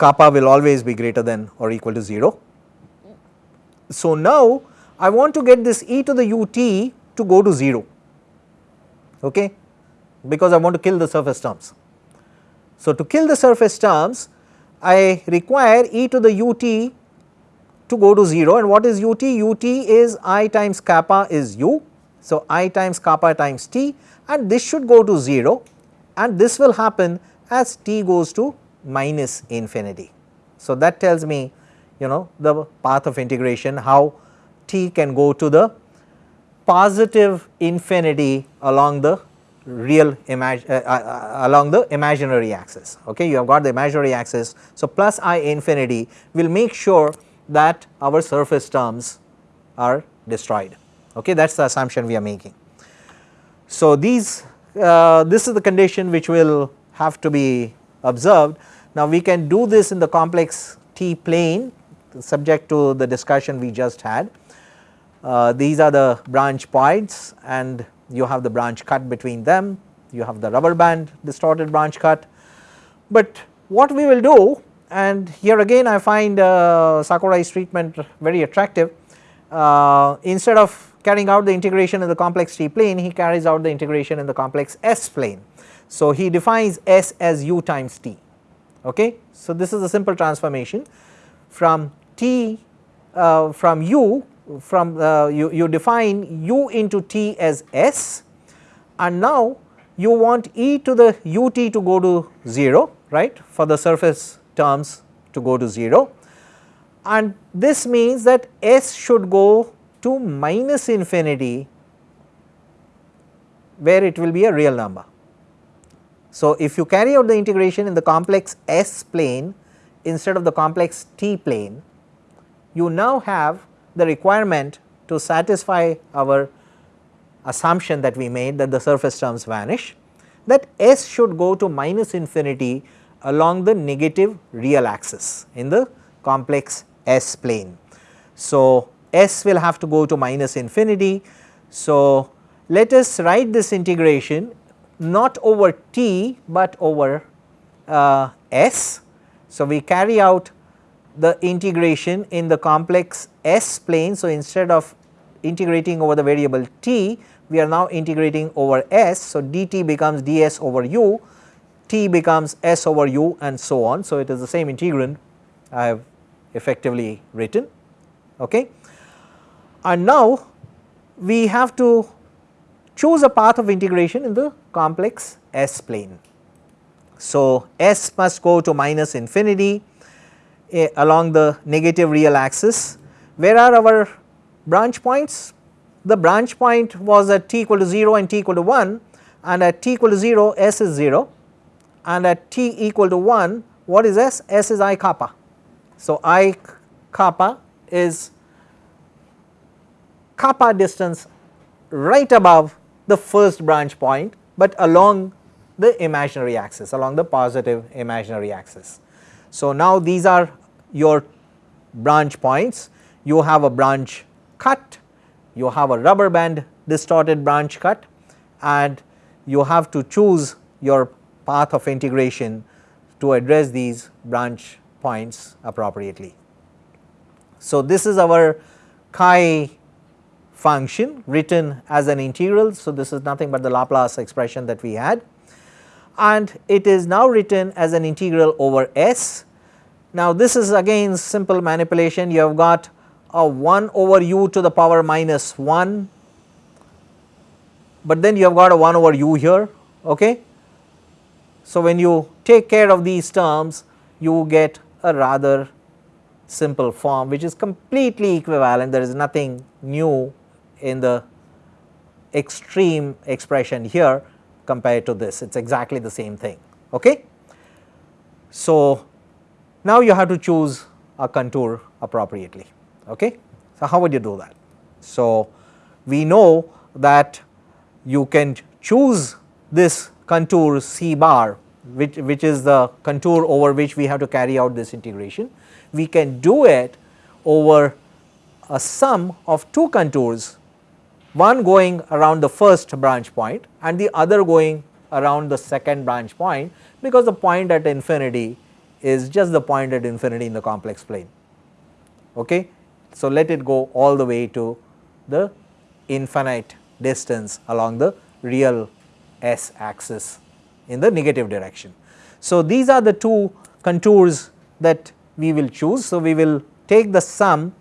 kappa will always be greater than or equal to 0. So, now I want to get this e to the ut to go to 0 okay, because I want to kill the surface terms. So, to kill the surface terms I require e to the ut to go to 0 and what is ut? ut is i times kappa is u. So, i times kappa times t and this should go to 0 and this will happen as t goes to minus infinity. So, that tells me you know the path of integration how t can go to the positive infinity along the real imag uh, uh, uh, along the imaginary axis. Okay you have got the imaginary axis. So plus i infinity will make sure that our surface terms are destroyed. Okay that is the assumption we are making. So these uh, this is the condition which will have to be observed now we can do this in the complex t plane subject to the discussion we just had. Uh, these are the branch points and you have the branch cut between them, you have the rubber band distorted branch cut. But what we will do and here again I find uh, Sakurai's treatment very attractive. Uh, instead of carrying out the integration in the complex T plane, he carries out the integration in the complex S plane. So, he defines S as u times T. Okay. So, this is a simple transformation from T uh, from u from uh, you, you define u into T as S and now you want e to the ut to go to 0 right for the surface terms to go to 0 and this means that s should go to minus infinity where it will be a real number. So, if you carry out the integration in the complex S plane instead of the complex T plane, you now have the requirement to satisfy our assumption that we made that the surface terms vanish that S should go to minus infinity along the negative real axis in the complex S plane. So, S will have to go to minus infinity. So, let us write this integration not over T, but over uh, S. So, we carry out the integration in the complex S plane. So, instead of integrating over the variable T, we are now integrating over S. So, dt becomes ds over u t becomes s over u and so on. So, it is the same integrand I have effectively written. Okay. And now we have to choose a path of integration in the complex S plane. So, S must go to minus infinity eh, along the negative real axis. Where are our branch points? The branch point was at t equal to 0 and t equal to 1 and at t equal to 0 S is 0 and at t equal to 1 what is S? S is i kappa. So, i kappa is kappa distance right above the first branch point, but along the imaginary axis along the positive imaginary axis. So, now these are your branch points you have a branch cut, you have a rubber band distorted branch cut and you have to choose your path of integration to address these branch points appropriately. So, this is our chi function written as an integral. So, this is nothing but the Laplace expression that we had and it is now written as an integral over S. Now, this is again simple manipulation you have got a 1 over u to the power minus 1, but then you have got a 1 over u here. Okay. So, when you take care of these terms you get a rather simple form which is completely equivalent there is nothing new in the extreme expression here compared to this it is exactly the same thing. Okay. So, now you have to choose a contour appropriately. Okay. So, how would you do that? So, we know that you can choose this contour C bar which, which is the contour over which we have to carry out this integration. We can do it over a sum of two contours one going around the first branch point and the other going around the second branch point because the point at infinity is just the point at infinity in the complex plane. Okay. So, let it go all the way to the infinite distance along the real s axis in the negative direction. So, these are the two contours that we will choose. So, we will take the sum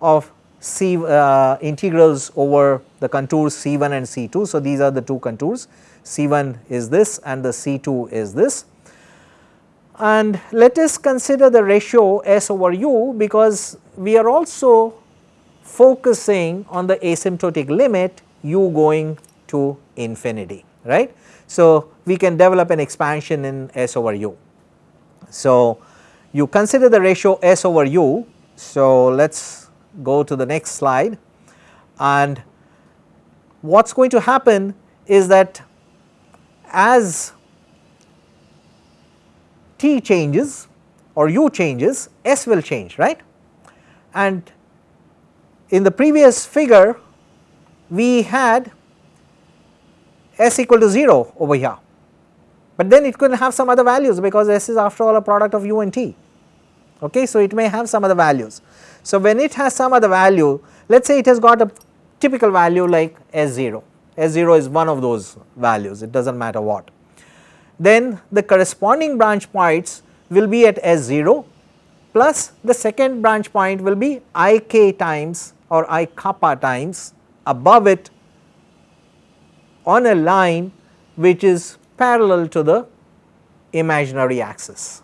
of C uh, integrals over the contours C1 and C2. So, these are the two contours C1 is this and the C2 is this and let us consider the ratio S over U because we are also focusing on the asymptotic limit u going to infinity right. So, we can develop an expansion in S over u. So, you consider the ratio S over u. So, let us go to the next slide and what is going to happen is that as t changes or u changes S will change right. and in the previous figure we had s equal to 0 over here, but then it could have some other values because s is after all a product of u and t. Okay, so it may have some other values. So when it has some other value, let us say it has got a typical value like S0, S0 is one of those values, it does not matter what. Then the corresponding branch points will be at S0 plus the second branch point will be ik times or i kappa times above it on a line which is parallel to the imaginary axis.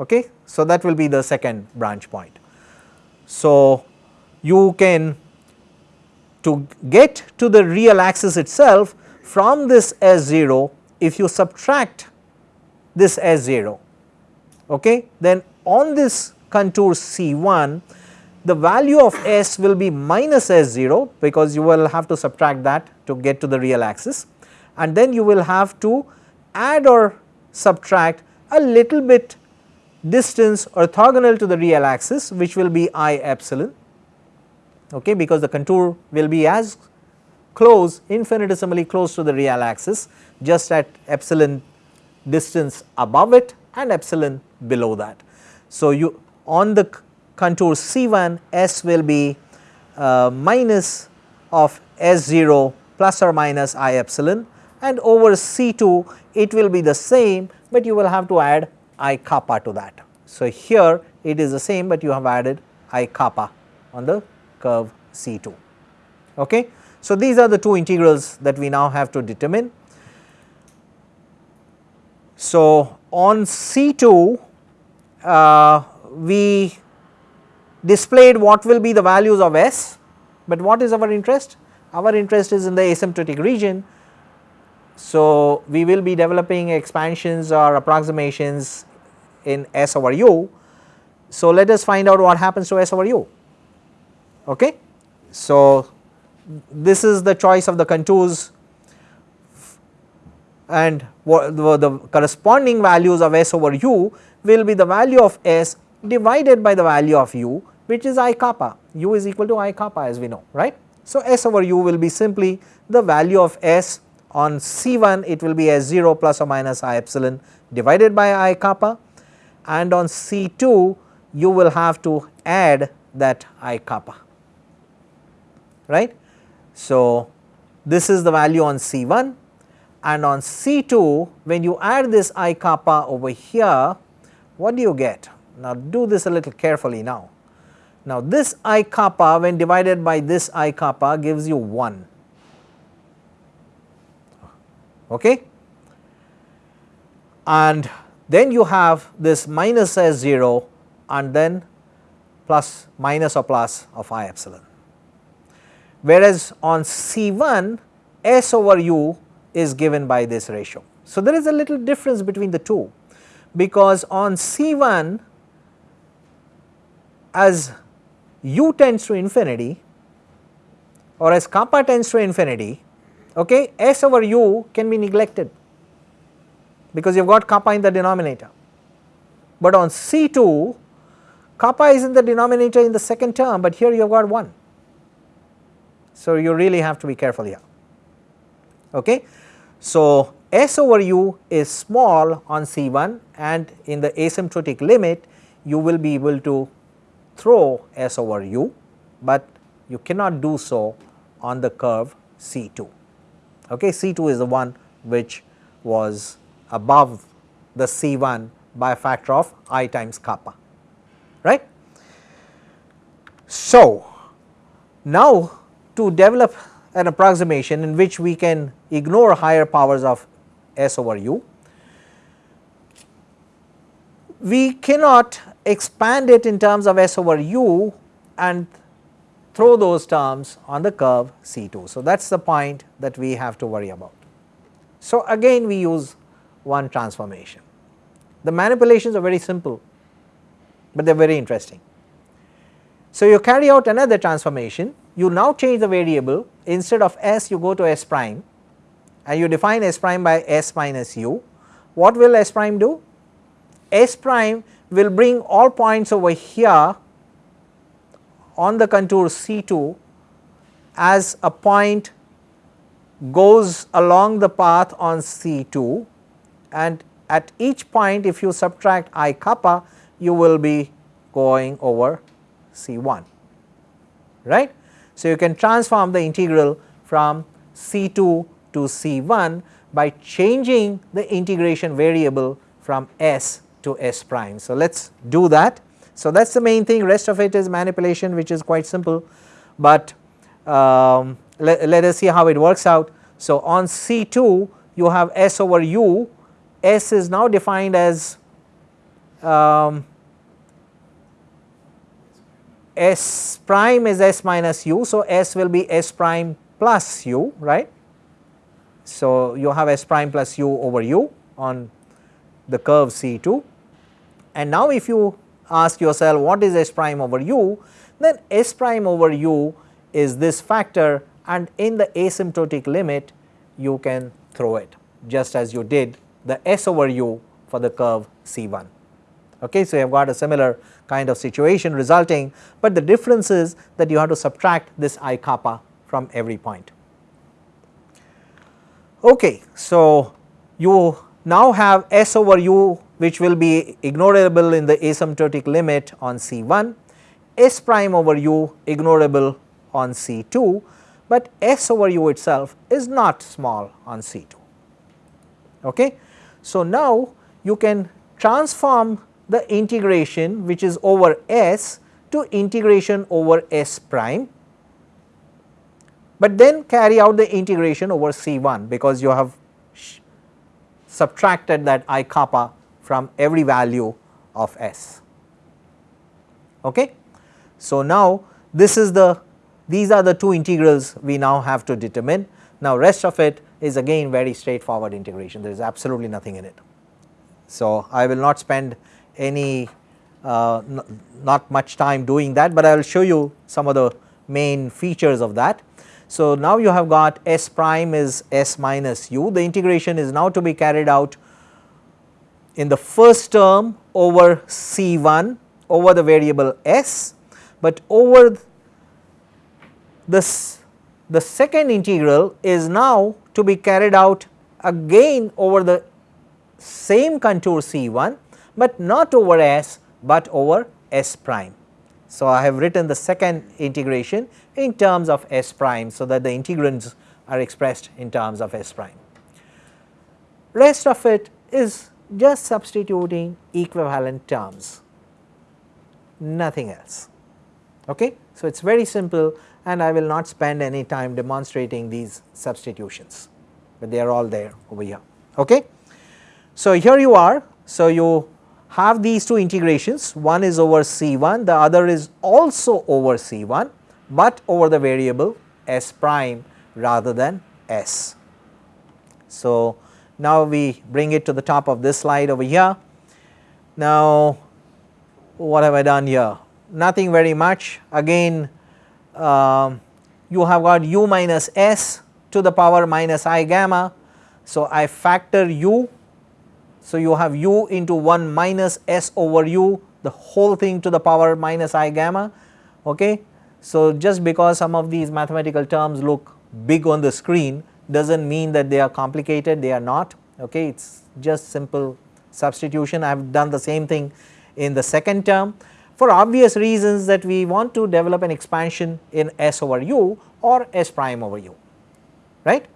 Okay? So, that will be the second branch point. So, you can to get to the real axis itself from this S0 if you subtract this S0 okay, then on this contour C1 the value of S will be minus S0 because you will have to subtract that to get to the real axis and then you will have to add or subtract a little bit distance orthogonal to the real axis which will be I epsilon okay, because the contour will be as close infinitesimally close to the real axis just at epsilon distance above it and epsilon below that. So, you on the contour C1 S will be uh, minus of S0 plus or minus I epsilon and over C2 it will be the same, but you will have to add I kappa to that. So, here it is the same, but you have added I kappa on the curve C2. Okay. So, these are the two integrals that we now have to determine. So, on C2 uh, we displayed what will be the values of S, but what is our interest? Our interest is in the asymptotic region. So, we will be developing expansions or approximations in S over u. So, let us find out what happens to S over u. Okay. So, this is the choice of the contours and the, corresponding values of S over u will be the value of S divided by the value of u which is i kappa, u is equal to i kappa as we know right. So, S over u will be simply the value of S on C1 it will be S0 plus or minus i epsilon divided by i kappa and on C2 you will have to add that i kappa right. So, this is the value on C1 and on C2 when you add this i kappa over here what do you get? Now do this a little carefully now. Now this i kappa when divided by this i kappa gives you 1 okay and then you have this minus s 0 and then plus minus or plus of i epsilon whereas on C1 S over U is given by this ratio. So, there is a little difference between the two because on C1 as u tends to infinity or as kappa tends to infinity okay, S over u can be neglected because you have got kappa in the denominator. But on C2 kappa is in the denominator in the second term, but here you have got 1. So, you really have to be careful here. Okay. So, S over u is small on C1 and in the asymptotic limit you will be able to throw S over u, but you cannot do so on the curve C2. Okay. C2 is the one which was above the C1 by a factor of i times kappa right. So, now to develop an approximation in which we can ignore higher powers of S over u. We cannot expand it in terms of S over u and throw those terms on the curve C2. So, that is the point that we have to worry about. So, again we use one transformation. The manipulations are very simple, but they are very interesting. So, you carry out another transformation you now change the variable instead of s you go to s prime and you define s prime by s minus u. What will s prime do? s prime will bring all points over here on the contour C 2 as a point goes along the path on C 2 and at each point if you subtract i kappa you will be going over C 1 right. So, you can transform the integral from C 2 to C 1 by changing the integration variable from S to S prime. So, let us do that. So, that is the main thing rest of it is manipulation which is quite simple, but um, let, let us see how it works out. So, on C 2 you have S over u, S is now defined as um, S prime is S minus u. So, S will be S prime plus u right. So, you have S prime plus u over u on the curve C 2 and now if you ask yourself what is S prime over u then S prime over u is this factor and in the asymptotic limit you can throw it just as you did the S over u for the curve C 1. Okay, so, you have got a similar kind of situation resulting, but the difference is that you have to subtract this i kappa from every point. Okay, so, you now have S over u which will be ignorable in the asymptotic limit on C 1, S prime over u ignorable on C 2, but S over u itself is not small on C 2. Okay. So, now you can transform the integration which is over S to integration over S prime, but then carry out the integration over C 1 because you have subtracted that i kappa from every value of S. Okay. So, now this is the these are the two integrals we now have to determine. Now, rest of it is again very straightforward integration there is absolutely nothing in it. So, I will not spend any uh, not much time doing that, but I will show you some of the main features of that. So, now you have got S prime is S minus u the integration is now to be carried out in the first term over C 1 over the variable S, but over this the second integral is now to be carried out again over the same contour C 1 but not over S but over S prime. So, I have written the second integration in terms of S prime so that the integrands are expressed in terms of S prime. Rest of it is just substituting equivalent terms, nothing else. Okay? So, it is very simple and I will not spend any time demonstrating these substitutions, but they are all there over here. Okay? So, here you are. So, you have these two integrations one is over C 1 the other is also over C 1, but over the variable S prime rather than S. So, now we bring it to the top of this slide over here. Now, what have I done here? Nothing very much. Again um, you have got u minus s to the power minus i gamma. So, I factor u. So, you have u into 1 minus s over u the whole thing to the power minus i gamma. Okay. So, just because some of these mathematical terms look big on the screen does not mean that they are complicated. They are not. Okay? It is just simple substitution. I have done the same thing in the second term for obvious reasons that we want to develop an expansion in s over u or s prime over u right.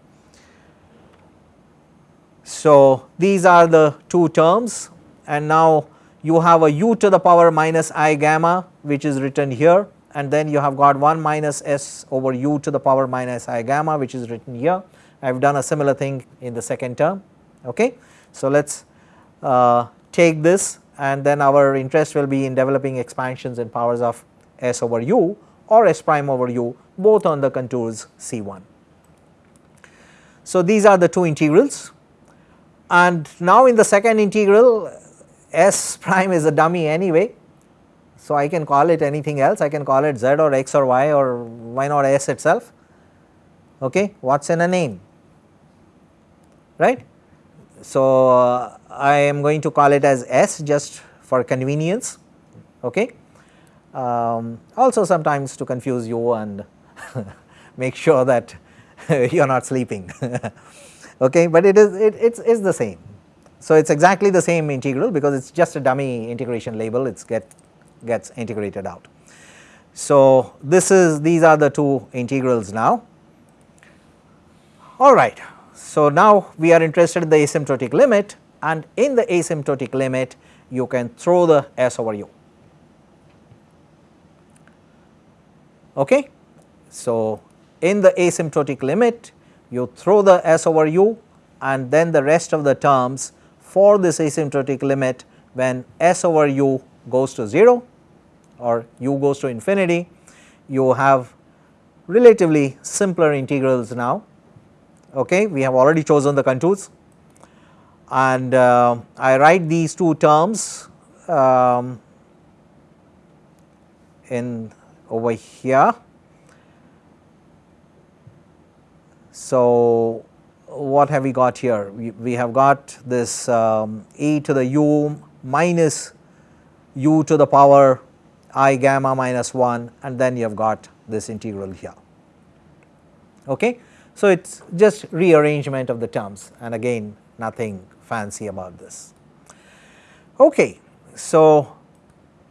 So, these are the two terms and now you have a u to the power minus i gamma which is written here and then you have got 1 minus s over u to the power minus i gamma which is written here. I have done a similar thing in the second term. Okay. So, let us uh, take this and then our interest will be in developing expansions in powers of s over u or s prime over u both on the contours C 1. So, these are the two integrals and now in the second integral s prime is a dummy anyway. So, I can call it anything else I can call it z or x or y or why not s itself okay what is in a name right. So, uh, I am going to call it as s just for convenience okay um, also sometimes to confuse you and make sure that you are not sleeping. okay, but it is it, it's, it's the same. So, it is exactly the same integral because it is just a dummy integration label it get gets integrated out. So, this is these are the two integrals now. All right. So, now we are interested in the asymptotic limit and in the asymptotic limit you can throw the S over u. Okay. So, in the asymptotic limit you throw the S over u and then the rest of the terms for this asymptotic limit when S over u goes to 0 or u goes to infinity you have relatively simpler integrals now. Okay. We have already chosen the contours and uh, I write these two terms um, in over here. So, what have we got here? We, we have got this um, e to the u minus u to the power i gamma minus 1 and then you have got this integral here. Okay. So, it is just rearrangement of the terms and again nothing fancy about this. Okay. So,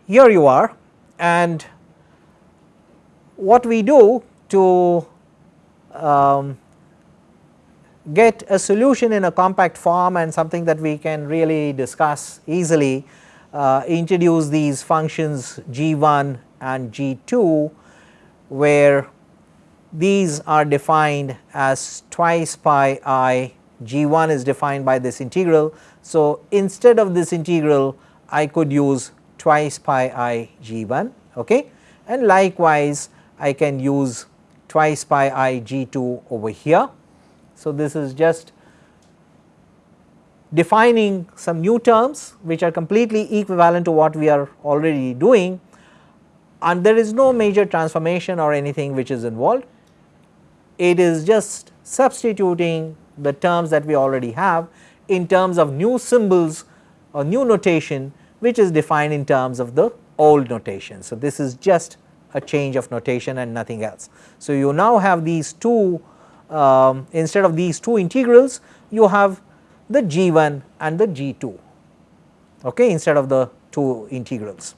here you are and what we do to um, get a solution in a compact form and something that we can really discuss easily uh, introduce these functions g1 and g2 where these are defined as twice pi i g1 is defined by this integral. So, instead of this integral I could use twice pi i g1 okay and likewise I can use twice pi i g2 over here. So, this is just defining some new terms which are completely equivalent to what we are already doing and there is no major transformation or anything which is involved. It is just substituting the terms that we already have in terms of new symbols or new notation which is defined in terms of the old notation. So, this is just a change of notation and nothing else. So, you now have these two um, instead of these two integrals you have the g1 and the g2 okay, instead of the two integrals.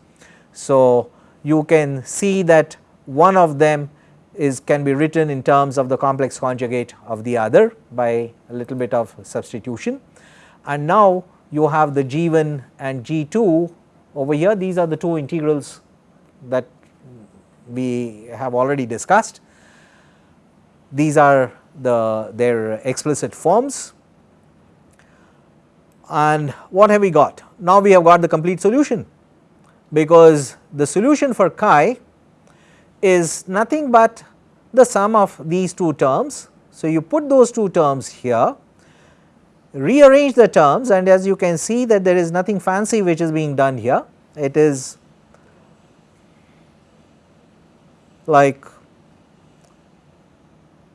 So, you can see that one of them is can be written in terms of the complex conjugate of the other by a little bit of substitution and now you have the g1 and g2 over here these are the two integrals that we have already discussed. These are the their explicit forms and what have we got? Now we have got the complete solution because the solution for chi is nothing but the sum of these two terms. So, you put those two terms here, rearrange the terms and as you can see that there is nothing fancy which is being done here. It is like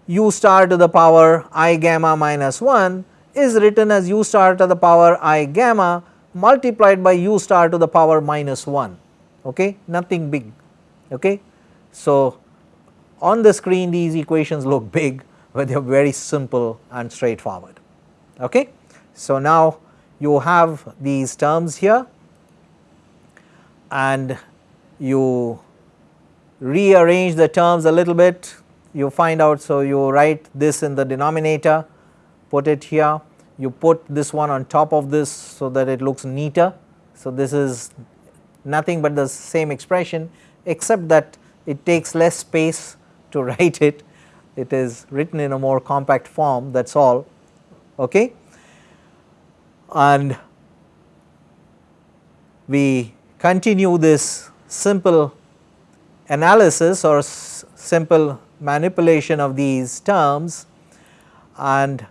u star to the power i gamma minus 1 is written as u star to the power i gamma multiplied by u star to the power minus 1 okay nothing big okay so on the screen these equations look big but they are very simple and straightforward. Okay? So now you have these terms here and you rearrange the terms a little bit. You find out so you write this in the denominator put it here. You put this one on top of this so that it looks neater. So, this is nothing but the same expression except that it takes less space to write it, it is written in a more compact form that is all. Okay. And we continue this simple analysis or simple manipulation of these terms and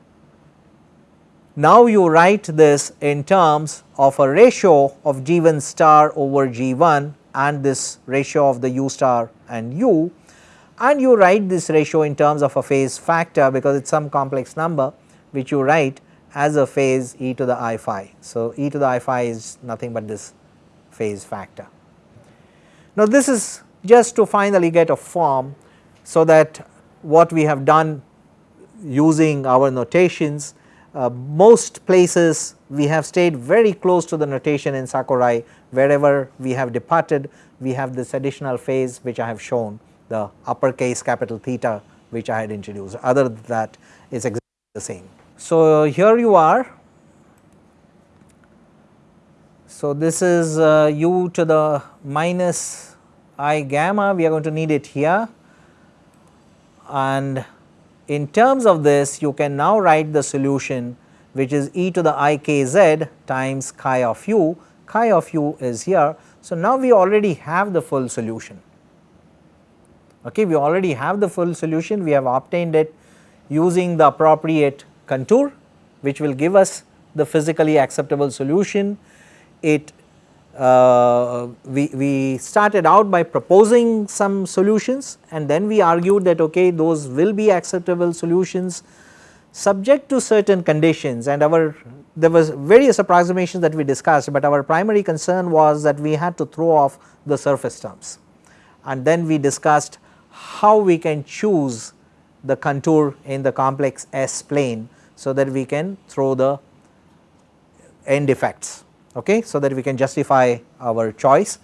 now you write this in terms of a ratio of g1 star over g1 and this ratio of the u star and u and you write this ratio in terms of a phase factor because it is some complex number which you write as a phase e to the i phi. So, e to the i phi is nothing but this phase factor. Now, this is just to finally get a form, so that what we have done using our notations uh, most places we have stayed very close to the notation in Sakurai wherever we have departed we have this additional phase which I have shown the uppercase capital theta which I had introduced other than that is exactly the same. So, here you are. So, this is uh, u to the minus i gamma we are going to need it here and in terms of this you can now write the solution which is e to the i k z times chi of u, chi of u is here. So, now we already have the full solution, okay. we already have the full solution, we have obtained it using the appropriate contour which will give us the physically acceptable solution. It uh, we, we started out by proposing some solutions and then we argued that okay those will be acceptable solutions subject to certain conditions. And our there was various approximations that we discussed, but our primary concern was that we had to throw off the surface terms. And then we discussed how we can choose the contour in the complex S plane so that we can throw the end effects okay, so that we can justify our choice.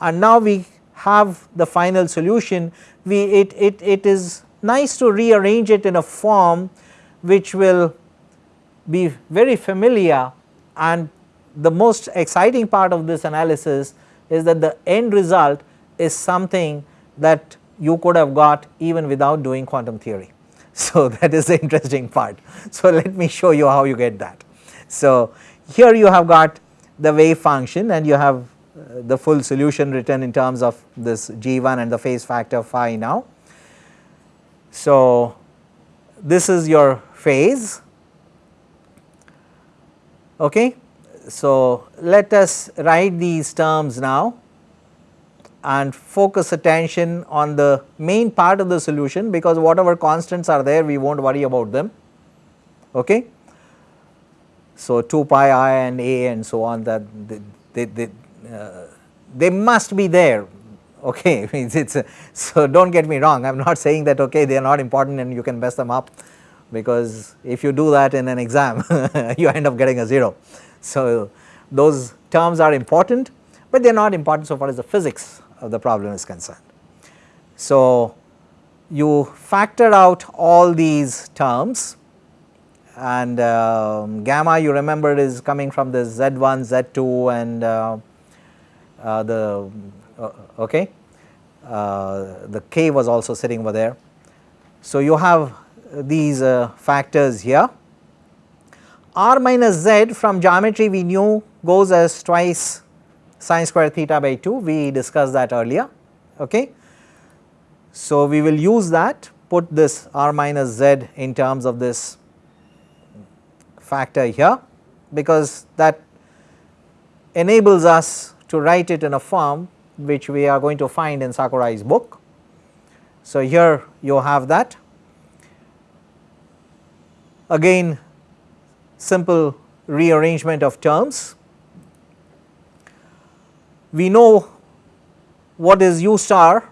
And now we have the final solution, we it, it, it is nice to rearrange it in a form which will be very familiar and the most exciting part of this analysis is that the end result is something that you could have got even without doing quantum theory. So, that is the interesting part. So, let me show you how you get that. So, here you have got the wave function and you have uh, the full solution written in terms of this g1 and the phase factor phi now. So, this is your phase okay. So, let us write these terms now and focus attention on the main part of the solution because whatever constants are there we will not worry about them okay. So, 2 pi i and a and so on that they, they, they, uh, they must be there okay it's, it's so do not get me wrong I am not saying that okay they are not important and you can mess them up because if you do that in an exam you end up getting a 0. So, those terms are important, but they are not important so far as the physics of the problem is concerned. So, you factor out all these terms and um, gamma you remember is coming from the Z1, Z2 and uh, uh, the uh, okay, uh, the k was also sitting over there. So, you have these uh, factors here. r minus z from geometry we knew goes as twice sine square theta by 2 we discussed that earlier okay. So, we will use that put this r minus z in terms of this factor here because that enables us to write it in a form which we are going to find in Sakurai's book. So, here you have that again simple rearrangement of terms. We know what is u star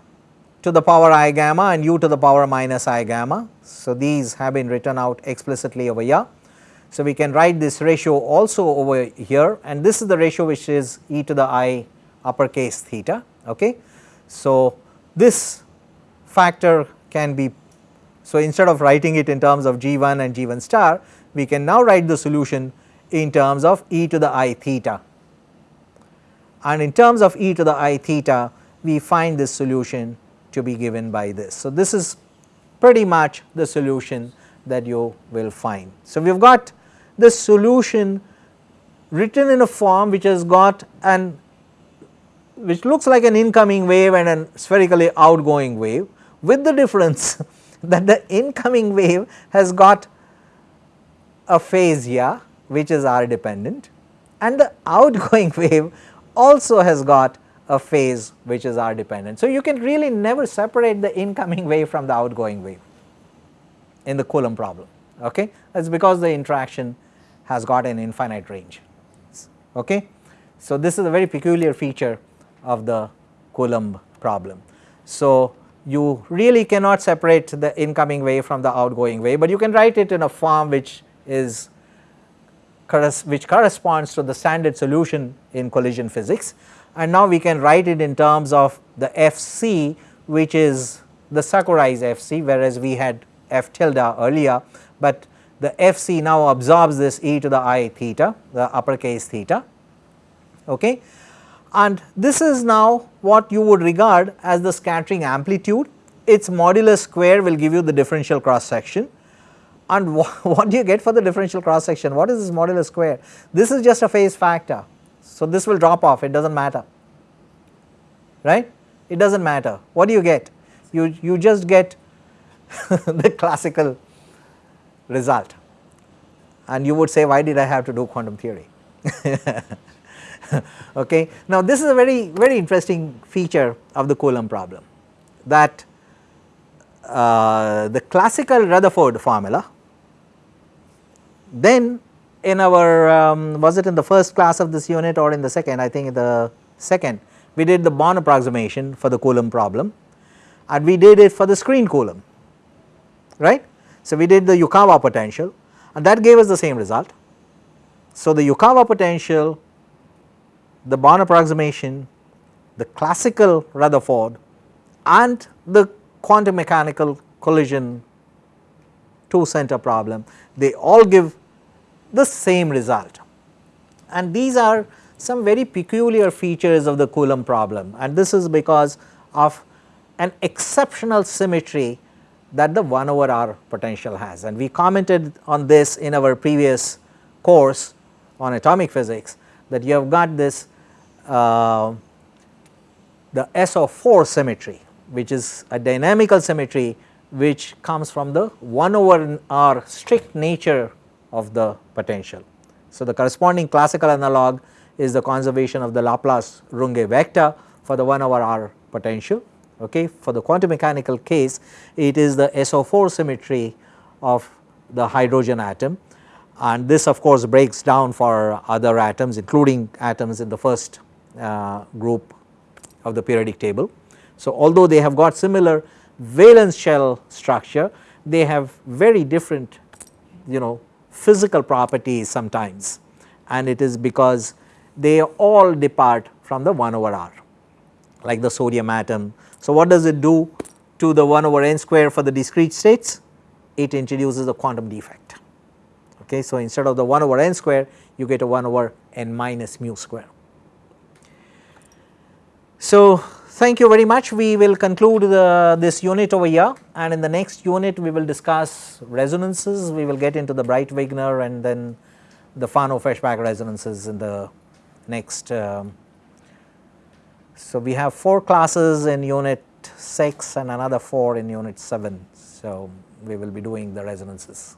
to the power i gamma and u to the power minus i gamma. So, these have been written out explicitly over here. So, we can write this ratio also over here and this is the ratio which is e to the i uppercase theta. Okay. So, this factor can be, so instead of writing it in terms of g1 and g1 star, we can now write the solution in terms of e to the i theta. And in terms of e to the i theta, we find this solution to be given by this. So, this is pretty much the solution that you will find. So, we have got the solution written in a form which has got an which looks like an incoming wave and a spherically outgoing wave with the difference that the incoming wave has got a phase here which is r dependent and the outgoing wave also has got a phase which is r dependent. So, you can really never separate the incoming wave from the outgoing wave in the Coulomb problem okay that is because the interaction has got an infinite range. Okay. So, this is a very peculiar feature of the Coulomb problem. So, you really cannot separate the incoming wave from the outgoing wave, but you can write it in a form which is which corresponds to the standard solution in collision physics. And now we can write it in terms of the Fc which is the Sakurais Fc whereas we had F tilde earlier, but the Fc now absorbs this e to the i theta the uppercase theta okay? And this is now what you would regard as the scattering amplitude. Its modulus square will give you the differential cross section and what do you get for the differential cross section what is this modulus square? This is just a phase factor. So this will drop off. It does not matter. Right? It does not matter. What do you get? You you just get the classical result and you would say why did I have to do quantum theory okay. Now this is a very very interesting feature of the Coulomb problem that uh, the classical Rutherford formula then in our um, was it in the first class of this unit or in the second I think in the second we did the Born approximation for the Coulomb problem and we did it for the screen Coulomb right. So we did the Yukawa potential and that gave us the same result. So the Yukawa potential, the Born approximation, the classical Rutherford and the quantum mechanical collision two center problem, they all give the same result. And these are some very peculiar features of the Coulomb problem and this is because of an exceptional symmetry that the 1 over r potential has and we commented on this in our previous course on atomic physics that you have got this uh, the SO4 symmetry which is a dynamical symmetry which comes from the 1 over r strict nature of the potential. So, the corresponding classical analog is the conservation of the Laplace Runge vector for the 1 over r potential okay. For the quantum mechanical case it is the SO4 symmetry of the hydrogen atom and this of course breaks down for other atoms including atoms in the first uh, group of the periodic table. So, although they have got similar valence shell structure they have very different you know physical properties sometimes and it is because they all depart from the 1 over r like the sodium atom so, what does it do to the 1 over n square for the discrete states? It introduces a quantum defect. Okay. So, instead of the 1 over n square you get a 1 over n minus mu square. So, thank you very much we will conclude the, this unit over here and in the next unit we will discuss resonances we will get into the Breit Wigner and then the Fano-Feshbach resonances in the next um, so, we have 4 classes in unit 6 and another 4 in unit 7. So, we will be doing the resonances.